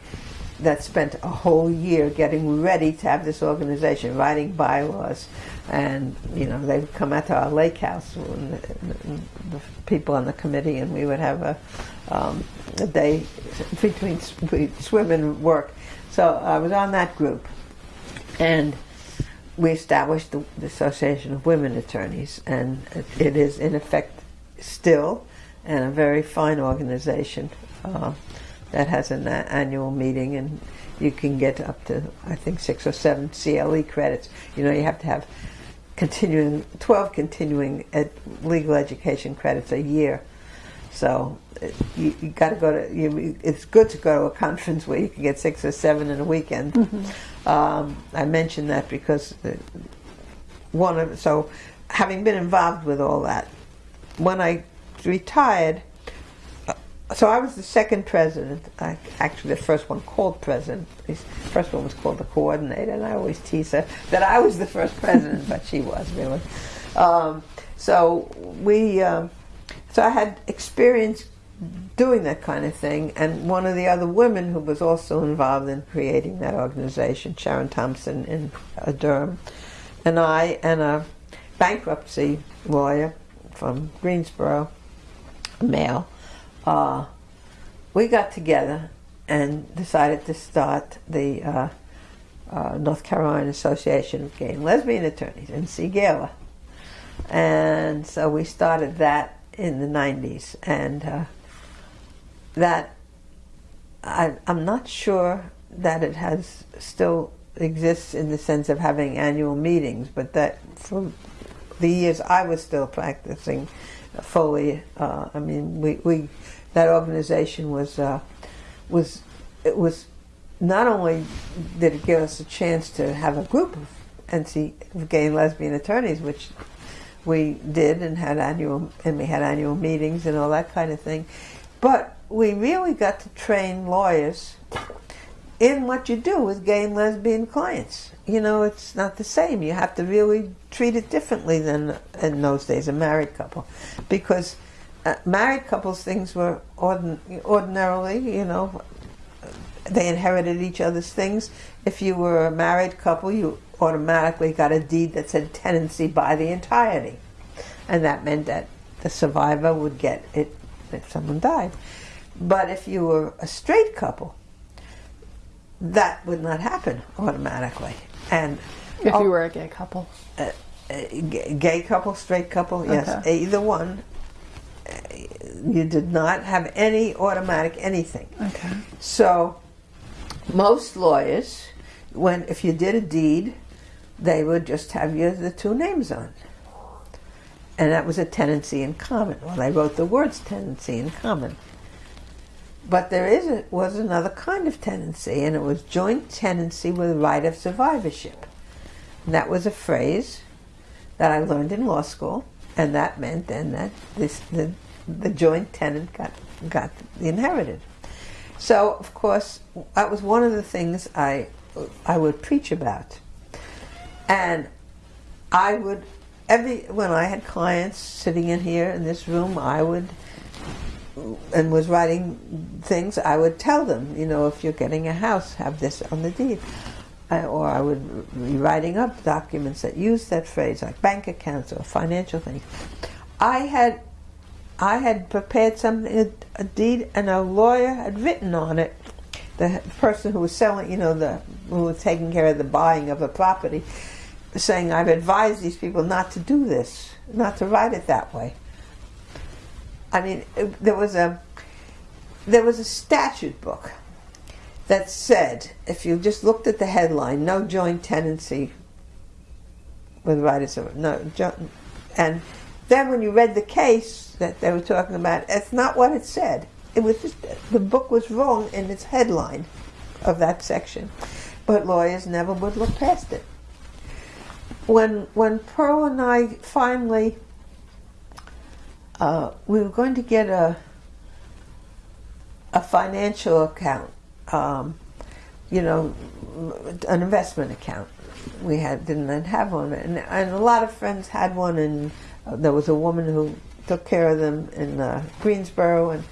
that spent a whole year getting ready to have this organization, writing bylaws. And, you know, they would come out to our lake house, and the, the people on the committee, and we would have a, um, a day between swim and work. So I was on that group. And we established the, the Association of Women Attorneys, and it, it is in effect still, and a very fine organization uh, that has an annual meeting, and you can get up to I think six or seven CLE credits. You know, you have to have continuing twelve continuing ed, legal education credits a year. So uh, you, you got to go to. You, it's good to go to a conference where you can get six or seven in a weekend. Um, I mentioned that because the, one of so having been involved with all that, when I retired, uh, so I was the second president. I, actually, the first one called president. The first one was called the coordinator, and I always tease her that I was the first president, but she was really. Um, so we, um, so I had experience doing that kind of thing, and one of the other women who was also involved in creating that organization, Sharon Thompson in uh, Durham, and I, and a bankruptcy lawyer from Greensboro, male, uh, we got together and decided to start the uh, uh, North Carolina Association of Gay and Lesbian Attorneys, NC Gala. And so we started that in the 90s. And uh, that, I, I'm not sure that it has still exists in the sense of having annual meetings, but that for the years I was still practicing fully, uh, I mean, we, we that organization was uh, was it was not only did it give us a chance to have a group of NC gay and lesbian attorneys, which we did and had annual and we had annual meetings and all that kind of thing, but we really got to train lawyers in what you do with gay and lesbian clients. You know, it's not the same. You have to really treat it differently than in those days a married couple, because uh, married couples things were ordin- ordinarily, you know, they inherited each other's things. If you were a married couple, you automatically got a deed that said tenancy by the entirety, and that meant that the survivor would get it if someone died. But if you were a straight couple, that would not happen automatically. And If oh, you were a gay couple. uh, gay gay couple, straight couple, yes, Okay. either one, uh, you did not have any automatic anything. Okay. So, most lawyers, when if you did a deed, they would just have you the two names on, and that was a tenancy in common. Well, they wrote the words tenancy in common. But there is a, was another kind of tenancy, and it was joint tenancy with right of survivorship. And that was a phrase that I learned in law school, and that meant then that this the, the joint tenant got got inherited. So of course that was one of the things I I would preach about, and I would every when I had clients sitting in here in this room, I would and was writing things. I would tell them, you know, if you're getting a house, have this on the deed. I, or I would be writing up documents that use that phrase, like bank accounts or financial things. I had, I had prepared something, a, a deed, and a lawyer had written on it. The person who was selling, you know, the who was taking care of the buying of the property, saying, "I've advised these people not to do this, not to write it that way." I mean, there was a there was a statute book that said if you just looked at the headline, no joint tenancy with writers of no and then when you read the case that they were talking about, it's not what it said. It was just the book was wrong in its headline of that section, but lawyers never would look past it. When when Pearl and I finally uh, we were going to get a a financial account, um, you know, an investment account. We had didn't have one, and, and a lot of friends had one, and uh, there was a woman who took care of them in uh, Greensboro, and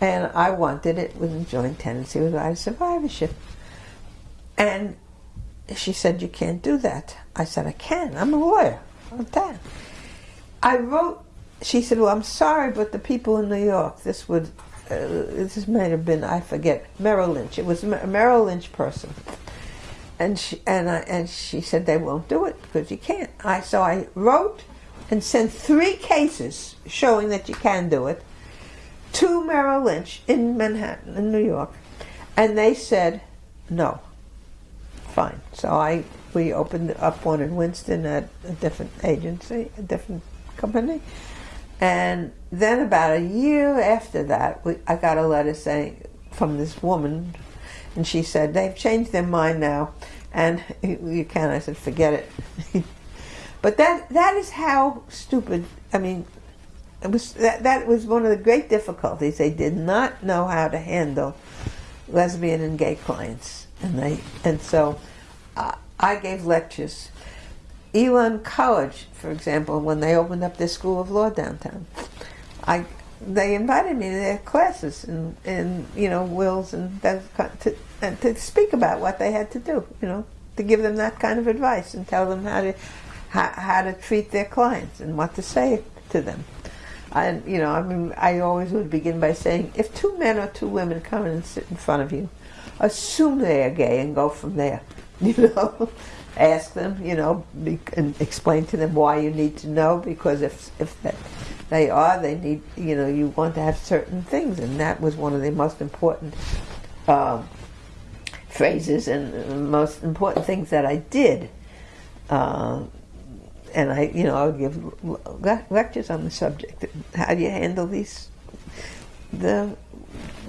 and I wanted it with a joint tenancy with of survivorship. And she said, "You can't do that." I said, "I can. I'm a lawyer. I'm that." I wrote. She said, "Well, I'm sorry, but the people in New York, this would, uh, this may have been, I forget, Merrill Lynch. It was a Merrill Lynch person." And she and I and she said they won't do it because you can't. I so I wrote and sent three cases showing that you can do it to Merrill Lynch in Manhattan, in New York, and they said no. Fine. So I we opened up one in Winston at a different agency, a different company, and then about a year after that, we, I got a letter saying from this woman, and she said they've changed their mind now, and you can. I said forget it. but that that is how stupid. I mean, it was that that was one of the great difficulties. They did not know how to handle lesbian and gay clients, and they and so uh, I gave lectures. Elon College, for example, when they opened up their school of law downtown, I they invited me to their classes and and you know wills and that to and to speak about what they had to do. You know, to give them that kind of advice and tell them how to how, how to treat their clients and what to say to them. And you know, I mean, I always would begin by saying, if two men or two women come in and sit in front of you, assume they are gay and go from there. You know, ask them, you know, be, and explain to them why you need to know because if if that, they are, they need, you know, you want to have certain things, and that was one of the most important um, phrases and most important things that I did. Uh, and I, you know, I'll give le- lectures on the subject. How do you handle these? The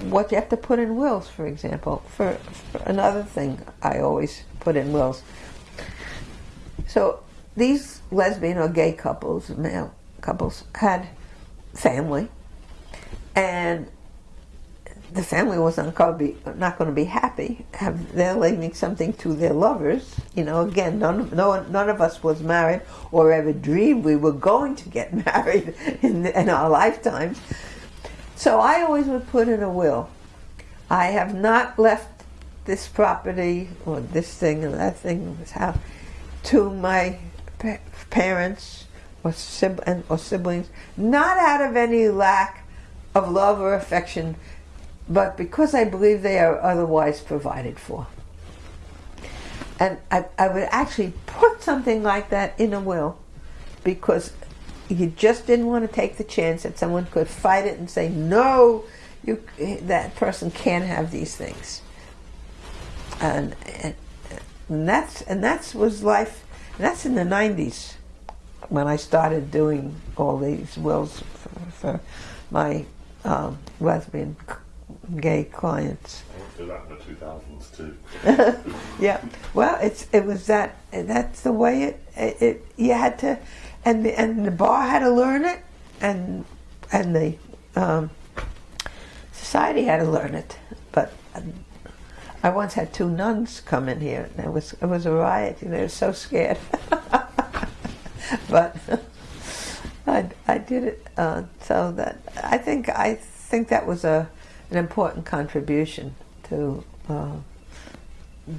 what you have to put in wills, for example. For, for another thing, I always put in wills. So these lesbian or gay couples, male couples, had family, and the family was not going to be happy. They're leaving something to their lovers? You know, again, none no none of us was married or ever dreamed we were going to get married in, in our lifetimes. So I always would put in a will. I have not left this property or this thing or that thing, or this house, to my pa- parents or, and- or siblings, not out of any lack of love or affection, but because I believe they are otherwise provided for. And I, I would actually put something like that in a will because you just didn't want to take the chance that someone could fight it and say, no, you, that person can't have these things. And, and, and that's and that's was life. That's in the '90s when I started doing all these wills for, for my um, lesbian, gay clients. I went through that in the 2000s too. Yeah. Well, it's it was that that's the way it it, it you had to, and the, and the bar had to learn it, and and the um, society had to learn it. But um, I once had two nuns come in here, and it was it was a riot. You know, they were so scared. but I, I did it uh, so that I think I think that was a an important contribution to. Uh,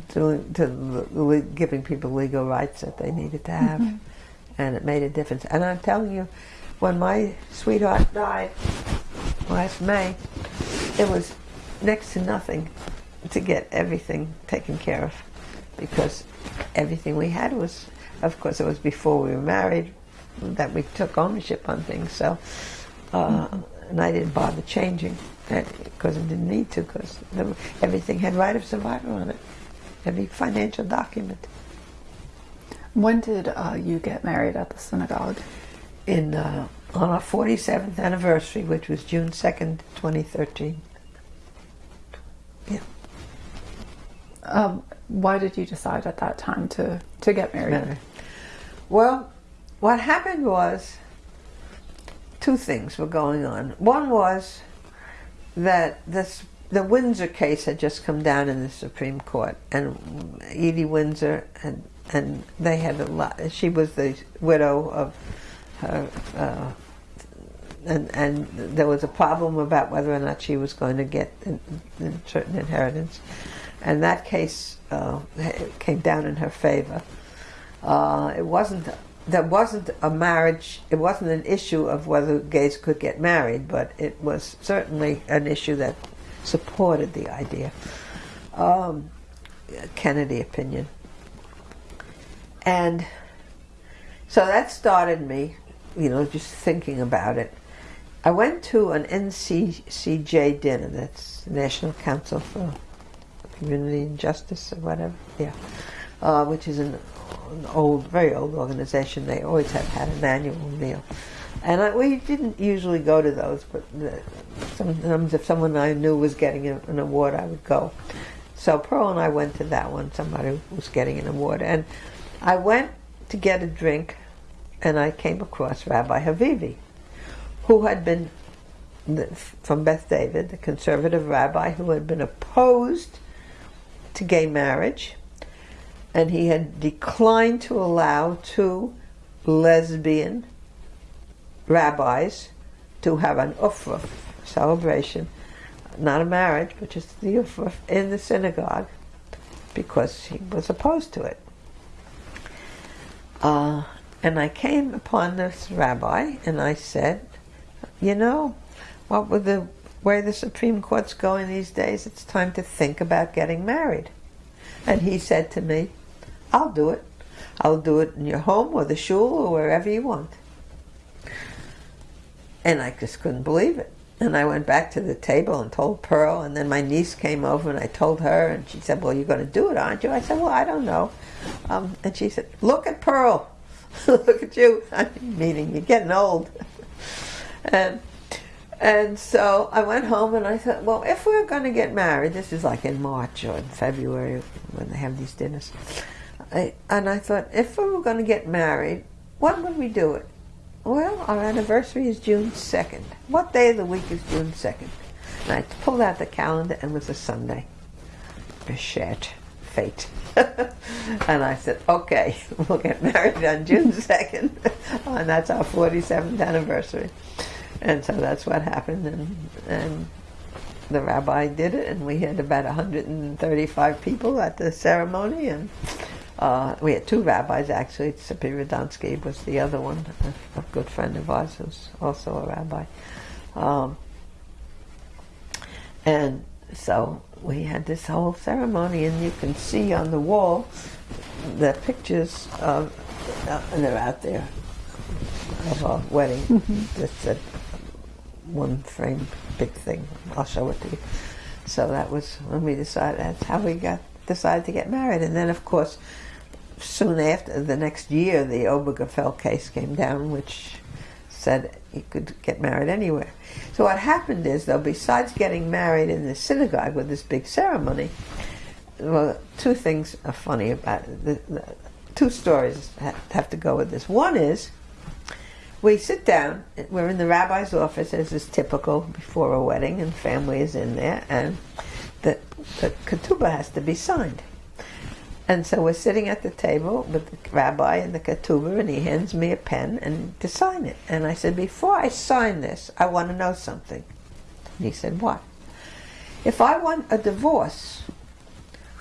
doing to giving people legal rights that they needed to have, and it made a difference. And I'm telling you, when my sweetheart died last May, it was next to nothing to get everything taken care of, because everything we had was, of course, it was before we were married that we took ownership on things. So. Uh, and I didn't bother changing because I didn't need to because everything had right of survival on it, every financial document. When did uh, you get married at the synagogue? In uh, on our 47th anniversary, which was June 2nd, 2013. Yeah. Um, why did you decide at that time to, to get married? Well, what happened was two things were going on. One was that this the Windsor case had just come down in the Supreme Court, and Edie Windsor and and they had a lot. She was the widow of her, uh, and and there was a problem about whether or not she was going to get in certain inheritance, and that case uh, came down in her favor. Uh, it wasn't there wasn't a marriage. It wasn't an issue of whether gays could get married, but it was certainly an issue that supported the idea. Um, Kennedy opinion. And so that started me, you know, just thinking about it. I went to an NCCJ dinner, that's National Council for Community and Justice or whatever, yeah, uh, which is an, an, old, very old organization. They always have had an annual meal. And I, we didn't usually go to those, but sometimes if someone I knew was getting a, an award, I would go. So Pearl and I went to that one, somebody was getting an award. And I went to get a drink and I came across Rabbi Havivi, who had been from Beth David, the conservative rabbi who had been opposed to gay marriage, and he had declined to allow two lesbian rabbis to have an ufruf celebration, not a marriage, but just the ufruf in the synagogue, because he was opposed to it. Uh, and I came upon this rabbi and I said, you know, what with the way the Supreme Court's going these days, it's time to think about getting married. And he said to me, I'll do it. I'll do it in your home or the shul or wherever you want. And I just couldn't believe it. And I went back to the table and told Pearl, and then my niece came over and I told her, and she said, Well, you're going to do it, aren't you? I said, Well, I don't know. Um, and she said, Look at Pearl. Look at you. I mean, meaning, you're getting old. and and so I went home and I thought, well, if we're going to get married, this is like in March or in February when they have these dinners. I, and I thought, if we were going to get married, when would we do it? Well, our anniversary is June 2nd. What day of the week is June 2nd? And I pulled out the calendar and it was a Sunday. Shit. Fate. and I said, okay, we'll get married on June 2nd. and that's our 47th anniversary. And so that's what happened. And, and the rabbi did it, and we had about 135 people at the ceremony. And uh, we had two rabbis actually. Tzippi Radonsky was the other one, a, a, good friend of ours who's also a rabbi. Um, and so we had this whole ceremony, and you can see on the wall the pictures of, uh, and they're out there, of our wedding. Mm-hmm. It's a one frame big thing. I'll show it to you. So that was when we decided, that's how we got decided to get married. And then, of course, soon after, the next year, the Obergefell case came down, which said you could get married anywhere. So what happened is, though, besides getting married in the synagogue with this big ceremony, well, two things are funny about it. The, the, two stories have to go with this. One is, we sit down, we're in the rabbi's office, as is typical before a wedding, and family is in there, and the, the ketubah has to be signed. And so we're sitting at the table with the rabbi and the ketubah, and he hands me a pen and to sign it. And I said, before I sign this, I want to know something. And he said, what? If I want a divorce,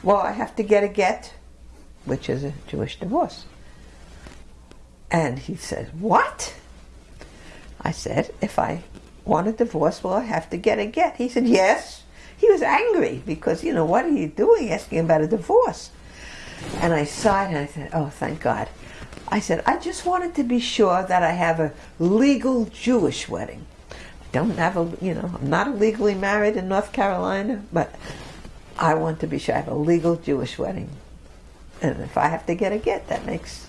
well, I have to get a get, which is a Jewish divorce. And he said, what? I said, if I want a divorce, will I have to get a get? He said, yes. He was angry because, you know, what are you doing asking about a divorce? And I sighed and I said, oh, thank God. I said, I just wanted to be sure that I have a legal Jewish wedding. I don't have a, you know, I'm not legally married in North Carolina, but I want to be sure I have a legal Jewish wedding. And if I have to get a get, that makes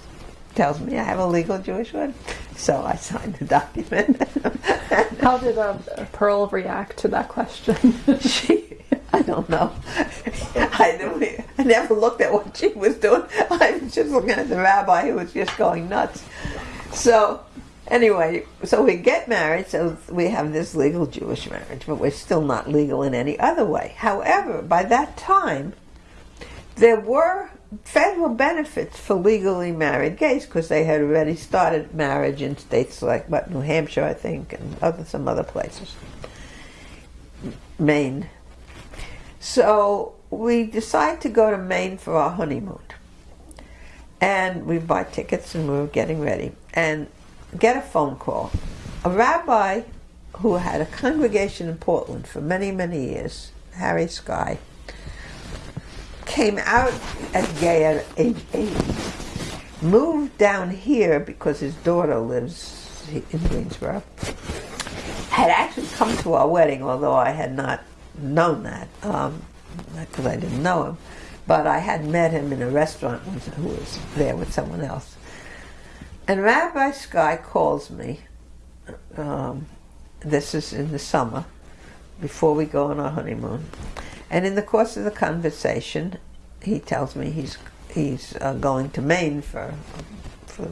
tells me I have a legal Jewish one. So I signed the document. How did uh, Pearl react to that question? she, I don't know. I, I never looked at what she was doing. I was just looking at the rabbi who was just going nuts. So, anyway, so we get married, so we have this legal Jewish marriage, but we're still not legal in any other way. However, by that time, there were federal benefits for legally married gays because they had already started marriage in states like what New Hampshire, I think, and other some other places, Maine. So we decide to go to Maine for our honeymoon, and we buy tickets and we were getting ready and get a phone call. A rabbi who had a congregation in Portland for many many years, Harry Sky came out as gay at age eight, moved down here because his daughter lives in Greensboro, had actually come to our wedding, although I had not known that, because I didn't know him, but I had met him in a restaurant who was there with someone else. And Rabbi Sky calls me, um, this is in the summer, before we go on our honeymoon. And in the course of the conversation, he tells me he's he's uh, going to Maine for for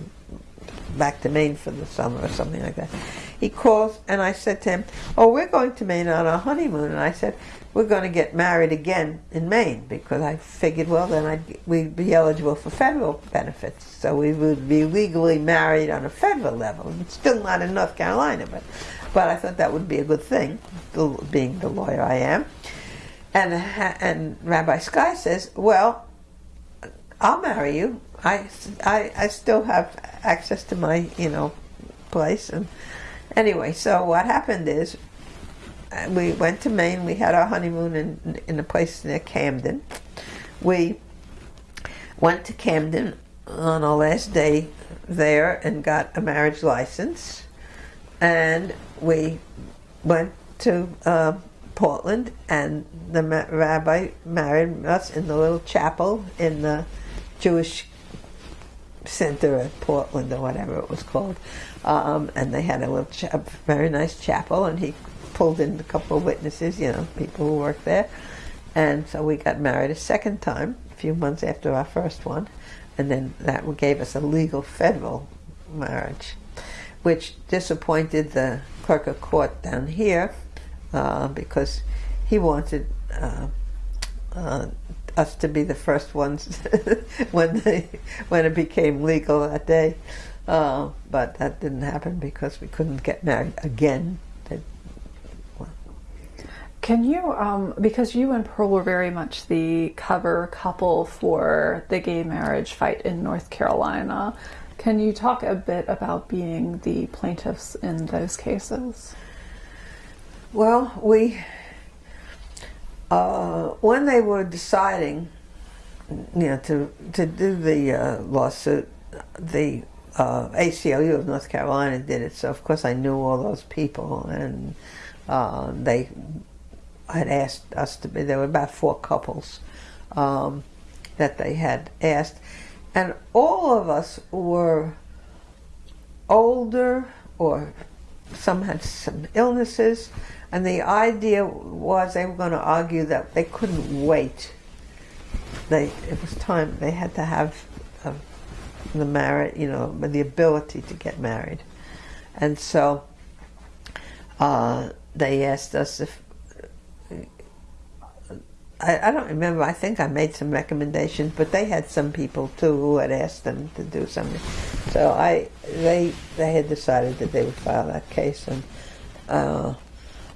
back to Maine for the summer or something like that. He calls and I said to him, "Oh, we're going to Maine on our honeymoon." And I said, "We're going to get married again in Maine because I figured, well, then I'd, we'd be eligible for federal benefits, so we would be legally married on a federal level. It's still not in North Carolina, but but I thought that would be a good thing, being the lawyer I am." And, and Rabbi Sky says, well, I'll marry you. I, I, I still have access to my, you know, place. And anyway, so what happened is uh, we went to Maine. We had our honeymoon in, in a place near Camden. We went to Camden on our last day there and got a marriage license. And we went to uh, Portland, and the rabbi married us in the little chapel in the Jewish Center at Portland, or whatever it was called. Um, and they had a little, a very nice chapel, and he pulled in a couple of witnesses, you know, people who worked there. And so we got married a second time, a few months after our first one, and then that gave us a legal federal marriage, which disappointed the clerk of court down here uh, because he wanted uh, uh, us to be the first ones when they, when it became legal that day. Uh, but that didn't happen because we couldn't get married again. Can you, um, because you and Pearl were very much the cover couple for the gay marriage fight in North Carolina, can you talk a bit about being the plaintiffs in those cases? Well, we uh, when they were deciding, you know, to to do the uh, lawsuit, the uh, ACLU of North Carolina did it. So of course I knew all those people, and uh, they had asked us to be. There were about four couples um, that they had asked, and all of us were older or some had some illnesses, and the idea was they were going to argue that they couldn't wait. They it was time they had to have uh, the marriage, you know, the ability to get married, and so uh, they asked us if. I, I don't remember. I think I made some recommendations, but they had some people too who had asked them to do something. So I, they, they had decided that they would file that case, and uh,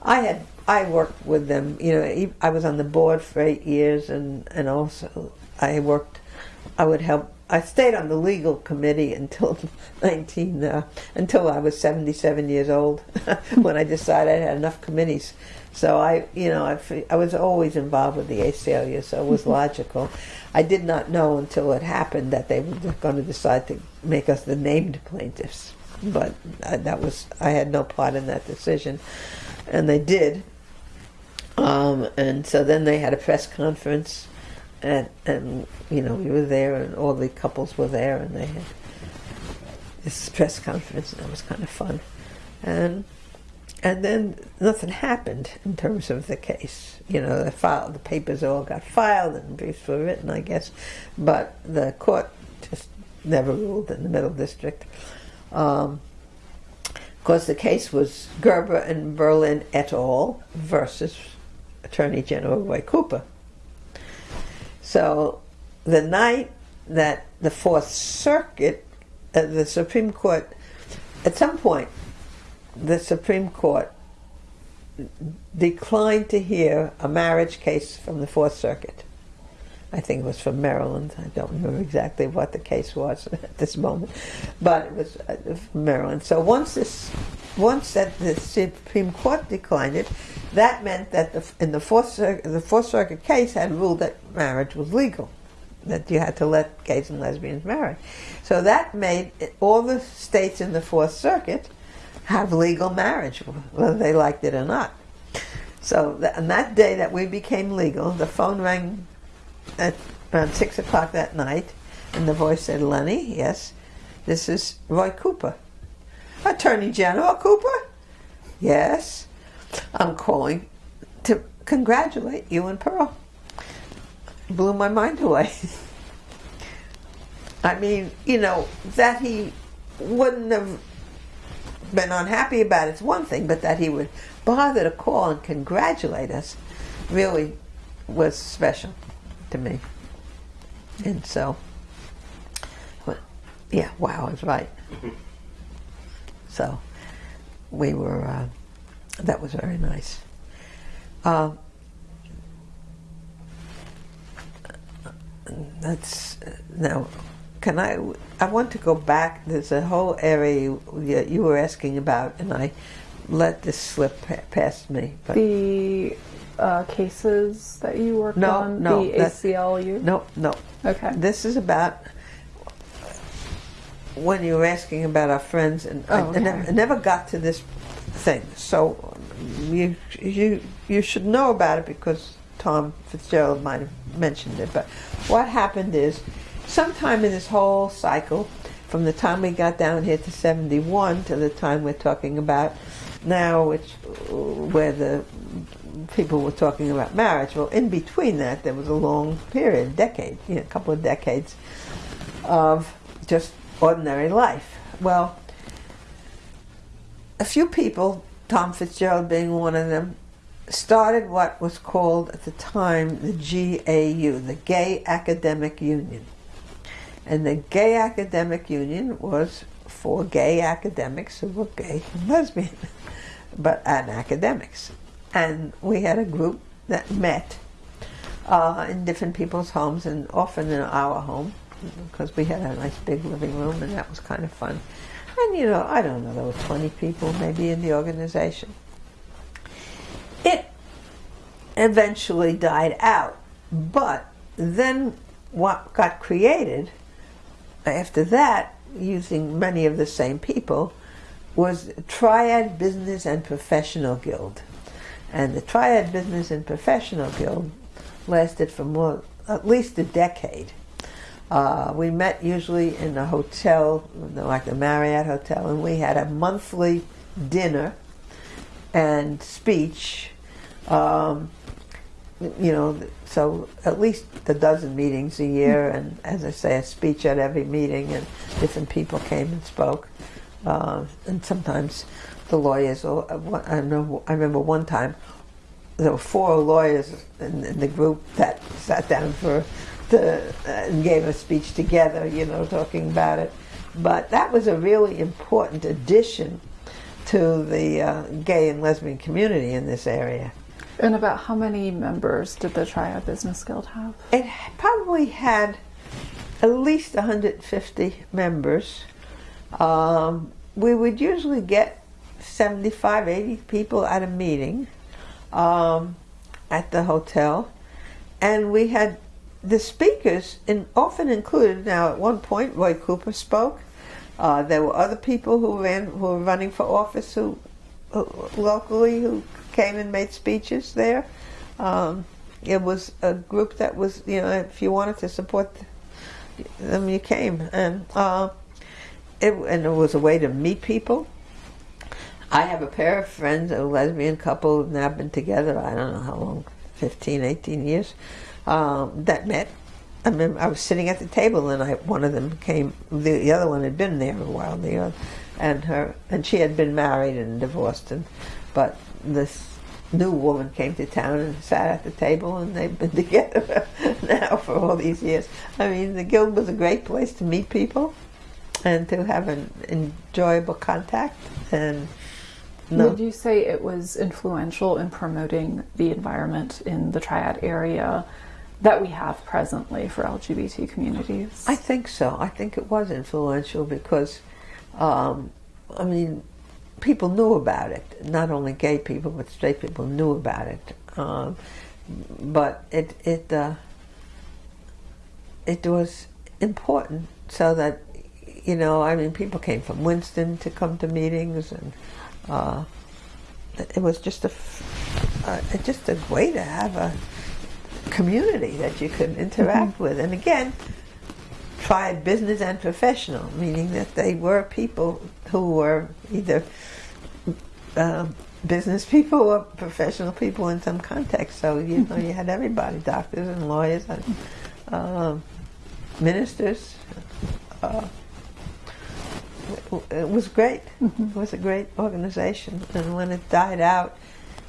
I had I worked with them. You know, I was on the board for eight years, and and also I worked. I would help. I stayed on the legal committee until nineteen uh, until I was seventy seven years old, when I decided I had enough committees So I, you know, I, I was always involved with the ACLU, so it was logical. I did not know until it happened that they were going to decide to make us the named plaintiffs. But uh, that was I had no part in that decision, and they did. Um, and so then they had a press conference, and and you know we were there, and all the couples were there, and they had this press conference, and it was kind of fun, and and then nothing happened in terms of the case. You know, the file, the papers all got filed and briefs were written, I guess, but the court just never ruled in the Middle District. Um, of course, the case was Gerber and Berlin et al. versus Attorney General Roy Cooper. So, the night that the Fourth Circuit, uh, the Supreme Court, at some point, the Supreme Court declined to hear a marriage case from the Fourth Circuit. I think it was from Maryland. I don't remember exactly what the case was at this moment, but it was uh, from Maryland. So once this, once that the Supreme Court declined it, that meant that the, in the Fourth Circuit, the Fourth Circuit case had ruled that marriage was legal, that you had to let gays and lesbians marry. So that made all the states in the Fourth Circuit have legal marriage, whether they liked it or not. So on that day that we became legal, the phone rang at around six o'clock that night, and the voice said, "Lenny, yes, this is Roy Cooper, Attorney General Cooper. Yes, I'm calling to congratulate you and Pearl. Blew my mind away. I mean, you know that he wouldn't have been unhappy about it's one thing, but that he would bother to call and congratulate us really was special to me. And so, well, yeah, wow, I was right. So, we were, uh, that was very nice. Uh, that's, now, can I, I want to go back, there's a whole area you, you were asking about, and I let this slip past me. But The uh, cases that you worked No, on, no, the ACLU? no, no. Okay. This is about when you were asking about our friends, and I- Oh, I, never, okay. I never got to this thing. So you you you should know about it because Tom Fitzgerald might have mentioned it. But what happened is, sometime in this whole cycle, from the time we got down here to '71 to the time we're talking about now, which where the people were talking about marriage. Well, in between that, there was a long period, decade, you know, a couple of decades of just ordinary life. Well, a few people, Tom Fitzgerald being one of them, started what was called at the time the GAU, the Gay Academic Union. And the Gay Academic Union was for gay academics who were gay and lesbian, but and academics. And we had a group that met uh, in different people's homes and often in our home because we had a nice big living room and that was kind of fun. And you know, I don't know, there were 20 people maybe in the organization. It eventually died out, but then what got created after that, using many of the same people, was Triad Business and Professional Guild. And the Triad Business and Professional Guild lasted for more, at least a decade. Uh, we met usually in a hotel, like the Marriott Hotel, and we had a monthly dinner and speech. Um, you know, so at least a dozen meetings a year, and as I say, a speech at every meeting, and different people came and spoke. Uh, and sometimes the lawyers, or uh, I remember, I remember one time there were four lawyers in, in the group that sat down for the, uh, and gave a speech together, you know, talking about it. But that was a really important addition to the uh, gay and lesbian community in this area. And about how many members did the Triad Business Guild have? It probably had at least 150 members. Um, we would usually get 75, 80 people at a meeting. um, at the hotel, and we had the speakers in, often included. Now, at one point, Roy Cooper spoke. Uh, there were other people who ran who were running for office who, who locally who came and made speeches there. Um, it was a group that was you know if you wanted to support them, you came, and uh, it and it was a way to meet people. I have a pair of friends, a lesbian couple who've now been together, I don't know how long, 15, 18 years, um, that met. I mean, I was sitting at the table and I, one of them came, the, the other one had been there a while, the other, and her, and she had been married and divorced, and, but this new woman came to town and sat at the table and they've been together now for all these years. I mean, the Guild was a great place to meet people and to have an enjoyable contact and no. Would you say it was influential in promoting the environment in the Triad area that we have presently for LGBT communities? I think so. I think it was influential because, um, I mean, people knew about it. Not only gay people, but straight people knew about it. Um, but it it uh, it was important so that you know. I mean, people came from Winston to come to meetings and uh, it was just a uh, just a way to have a community that you could interact mm-hmm. with. And again, triad business and professional, meaning that they were people who were either uh, business people or professional people in some context. So you know, you had everybody, doctors and lawyers and uh, ministers. Uh, it was great. It was a great organization, and when it died out,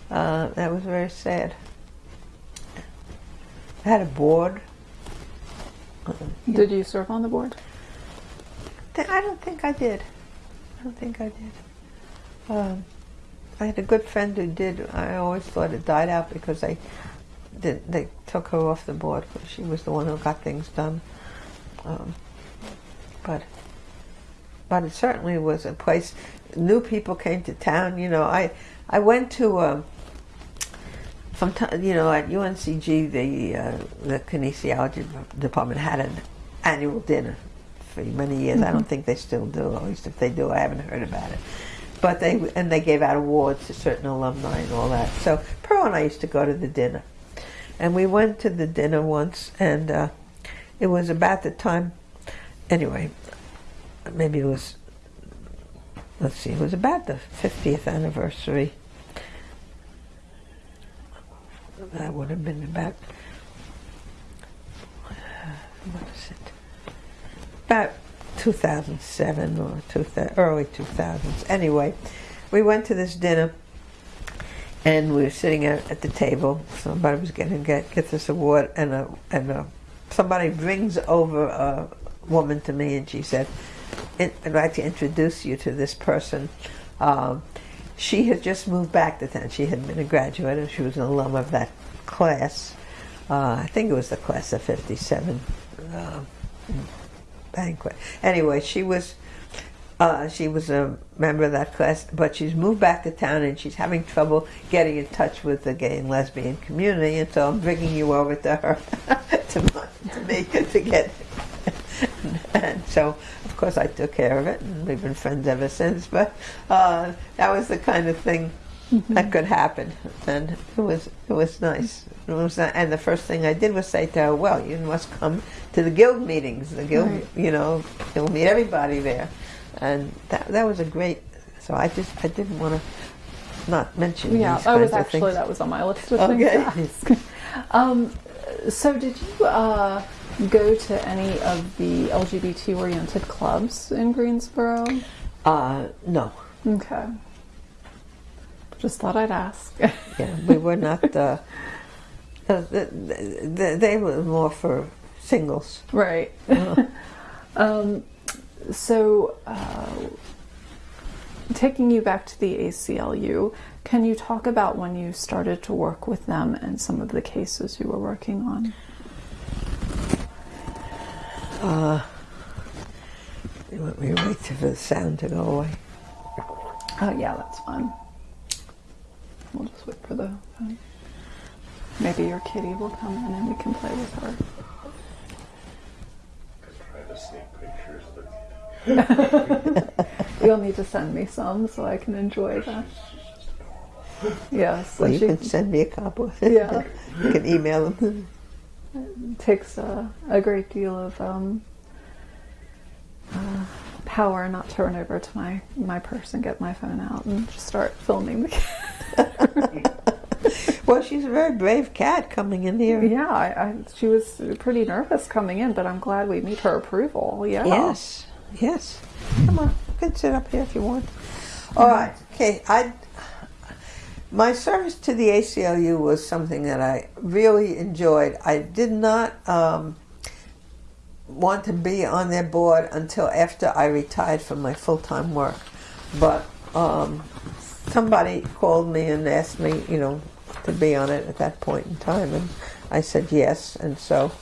uh, that was very sad. I had a board. Did you serve on the board? I don't think I did. I don't think I did. Um, I had a good friend who did. I always thought it died out because they did, they took her off the board because she was the one who got things done. Um, but but it certainly was a place. New people came to town. You know, I I went to um, from you know at UNCG the uh, the kinesiology department had an annual dinner for many years. Mm-hmm. I don't mm-hmm. think they still do. At least if they do, I haven't heard about it. But they and they gave out awards to certain alumni and all that. So Pearl and I used to go to the dinner, and we went to the dinner once, and uh, it was about the time. Anyway, maybe it was, let's see, it was about the 50th anniversary. That would have been about, uh, what is it? About 2007 or two, early 2000s. Anyway, we went to this dinner and we were sitting at, at the table. Somebody was getting get, get this award, and a, and a, somebody brings over a woman to me, and she said, I'd like to introduce you to this person. Um, she had just moved back to town. She had been a graduate and she was an alum of that class. Uh, I think it was the class of 57 uh, banquet. Anyway, she was uh, she was a member of that class, but she's moved back to town and she's having trouble getting in touch with the gay and lesbian community, and so I'm bringing you over to her to, to me to get and so, of course, I took care of it, and we've been friends ever since. But uh, that was the kind of thing mm-hmm. that could happen, and it was it was nice. It was, and the first thing I did was say to her, "Well, you must come to the guild meetings. The guild, right. you know, you'll meet everybody there." And that that was a great. So I just I didn't want to not mention. Yeah, I was actually that was on my list of okay. things to ask. um, so did you? Uh, go to any of the LGBT oriented clubs in Greensboro? Uh, no. Okay. Just thought I'd ask. yeah, we were not. Uh, they, they were more for singles. Right. Um, so, uh, taking you back to the ACLU, can you talk about when you started to work with them and some of the cases you were working on? Uh, you want me to wait for the sound to go away? Oh, yeah, that's fine. We'll just wait for the phone. Maybe your kitty will come in and we can play with her. Trying to sneak pictures, but You'll need to send me some so I can enjoy that. Yes, Well, you she can send me a copy. Yeah. you can email them. Takes a, a great deal of um, uh, power not to run over to my, my purse and get my phone out and just start filming the cat. Well, she's a very brave cat coming in here. Yeah, I, I, she was pretty nervous coming in, but I'm glad we meet her approval. Yeah. Yes, yes. Come on, you can sit up here if you want. All right. Okay. I my service to the ACLU was something that I really enjoyed. I did not um, want to be on their board until after I retired from my full time work, but um, somebody called me and asked me, you know, to be on it at that point in time, and I said yes, and so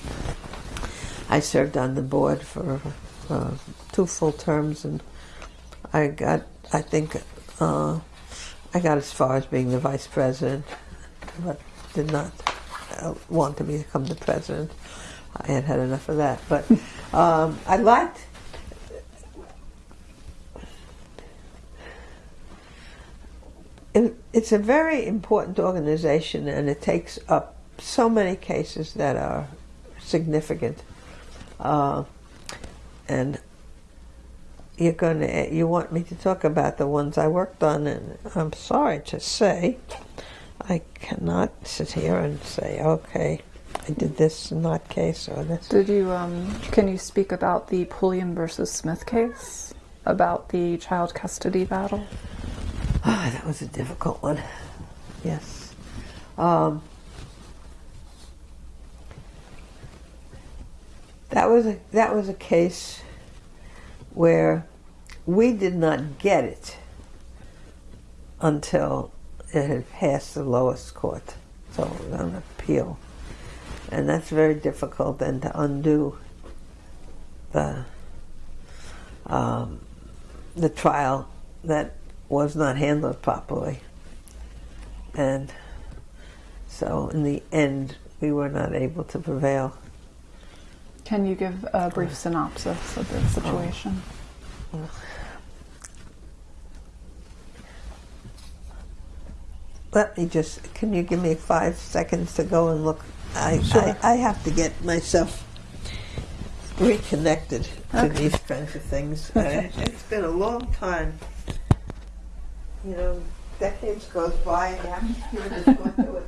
I served on the board for uh, two full terms, and I got, I think, uh, I got as far as being the vice president, but did not uh, want to become the president. I had had enough of that, but um, I liked. It, it's a very important organization, and it takes up so many cases that are significant. Uh, and you're going to you want me to talk about the ones I worked on, and I'm sorry to say, I cannot sit here and say, okay, I did this in that case or this. Did you, um, can you speak about the Pulliam versus Smith case? About the child custody battle? Ah, that was a difficult one. Yes. Um, that was a that was a case where we did not get it until it had passed the lowest court, so it was on appeal, and that's very difficult then to undo the um, the trial that was not handled properly. And so in the end, we were not able to prevail. Can you give a brief synopsis of the situation? Let me just, can you give me five seconds to go and look? I, Sure. I, I have to get myself reconnected to Okay. these kinds of things. Uh, it's been a long time. You know, decades goes by and you haven't been able to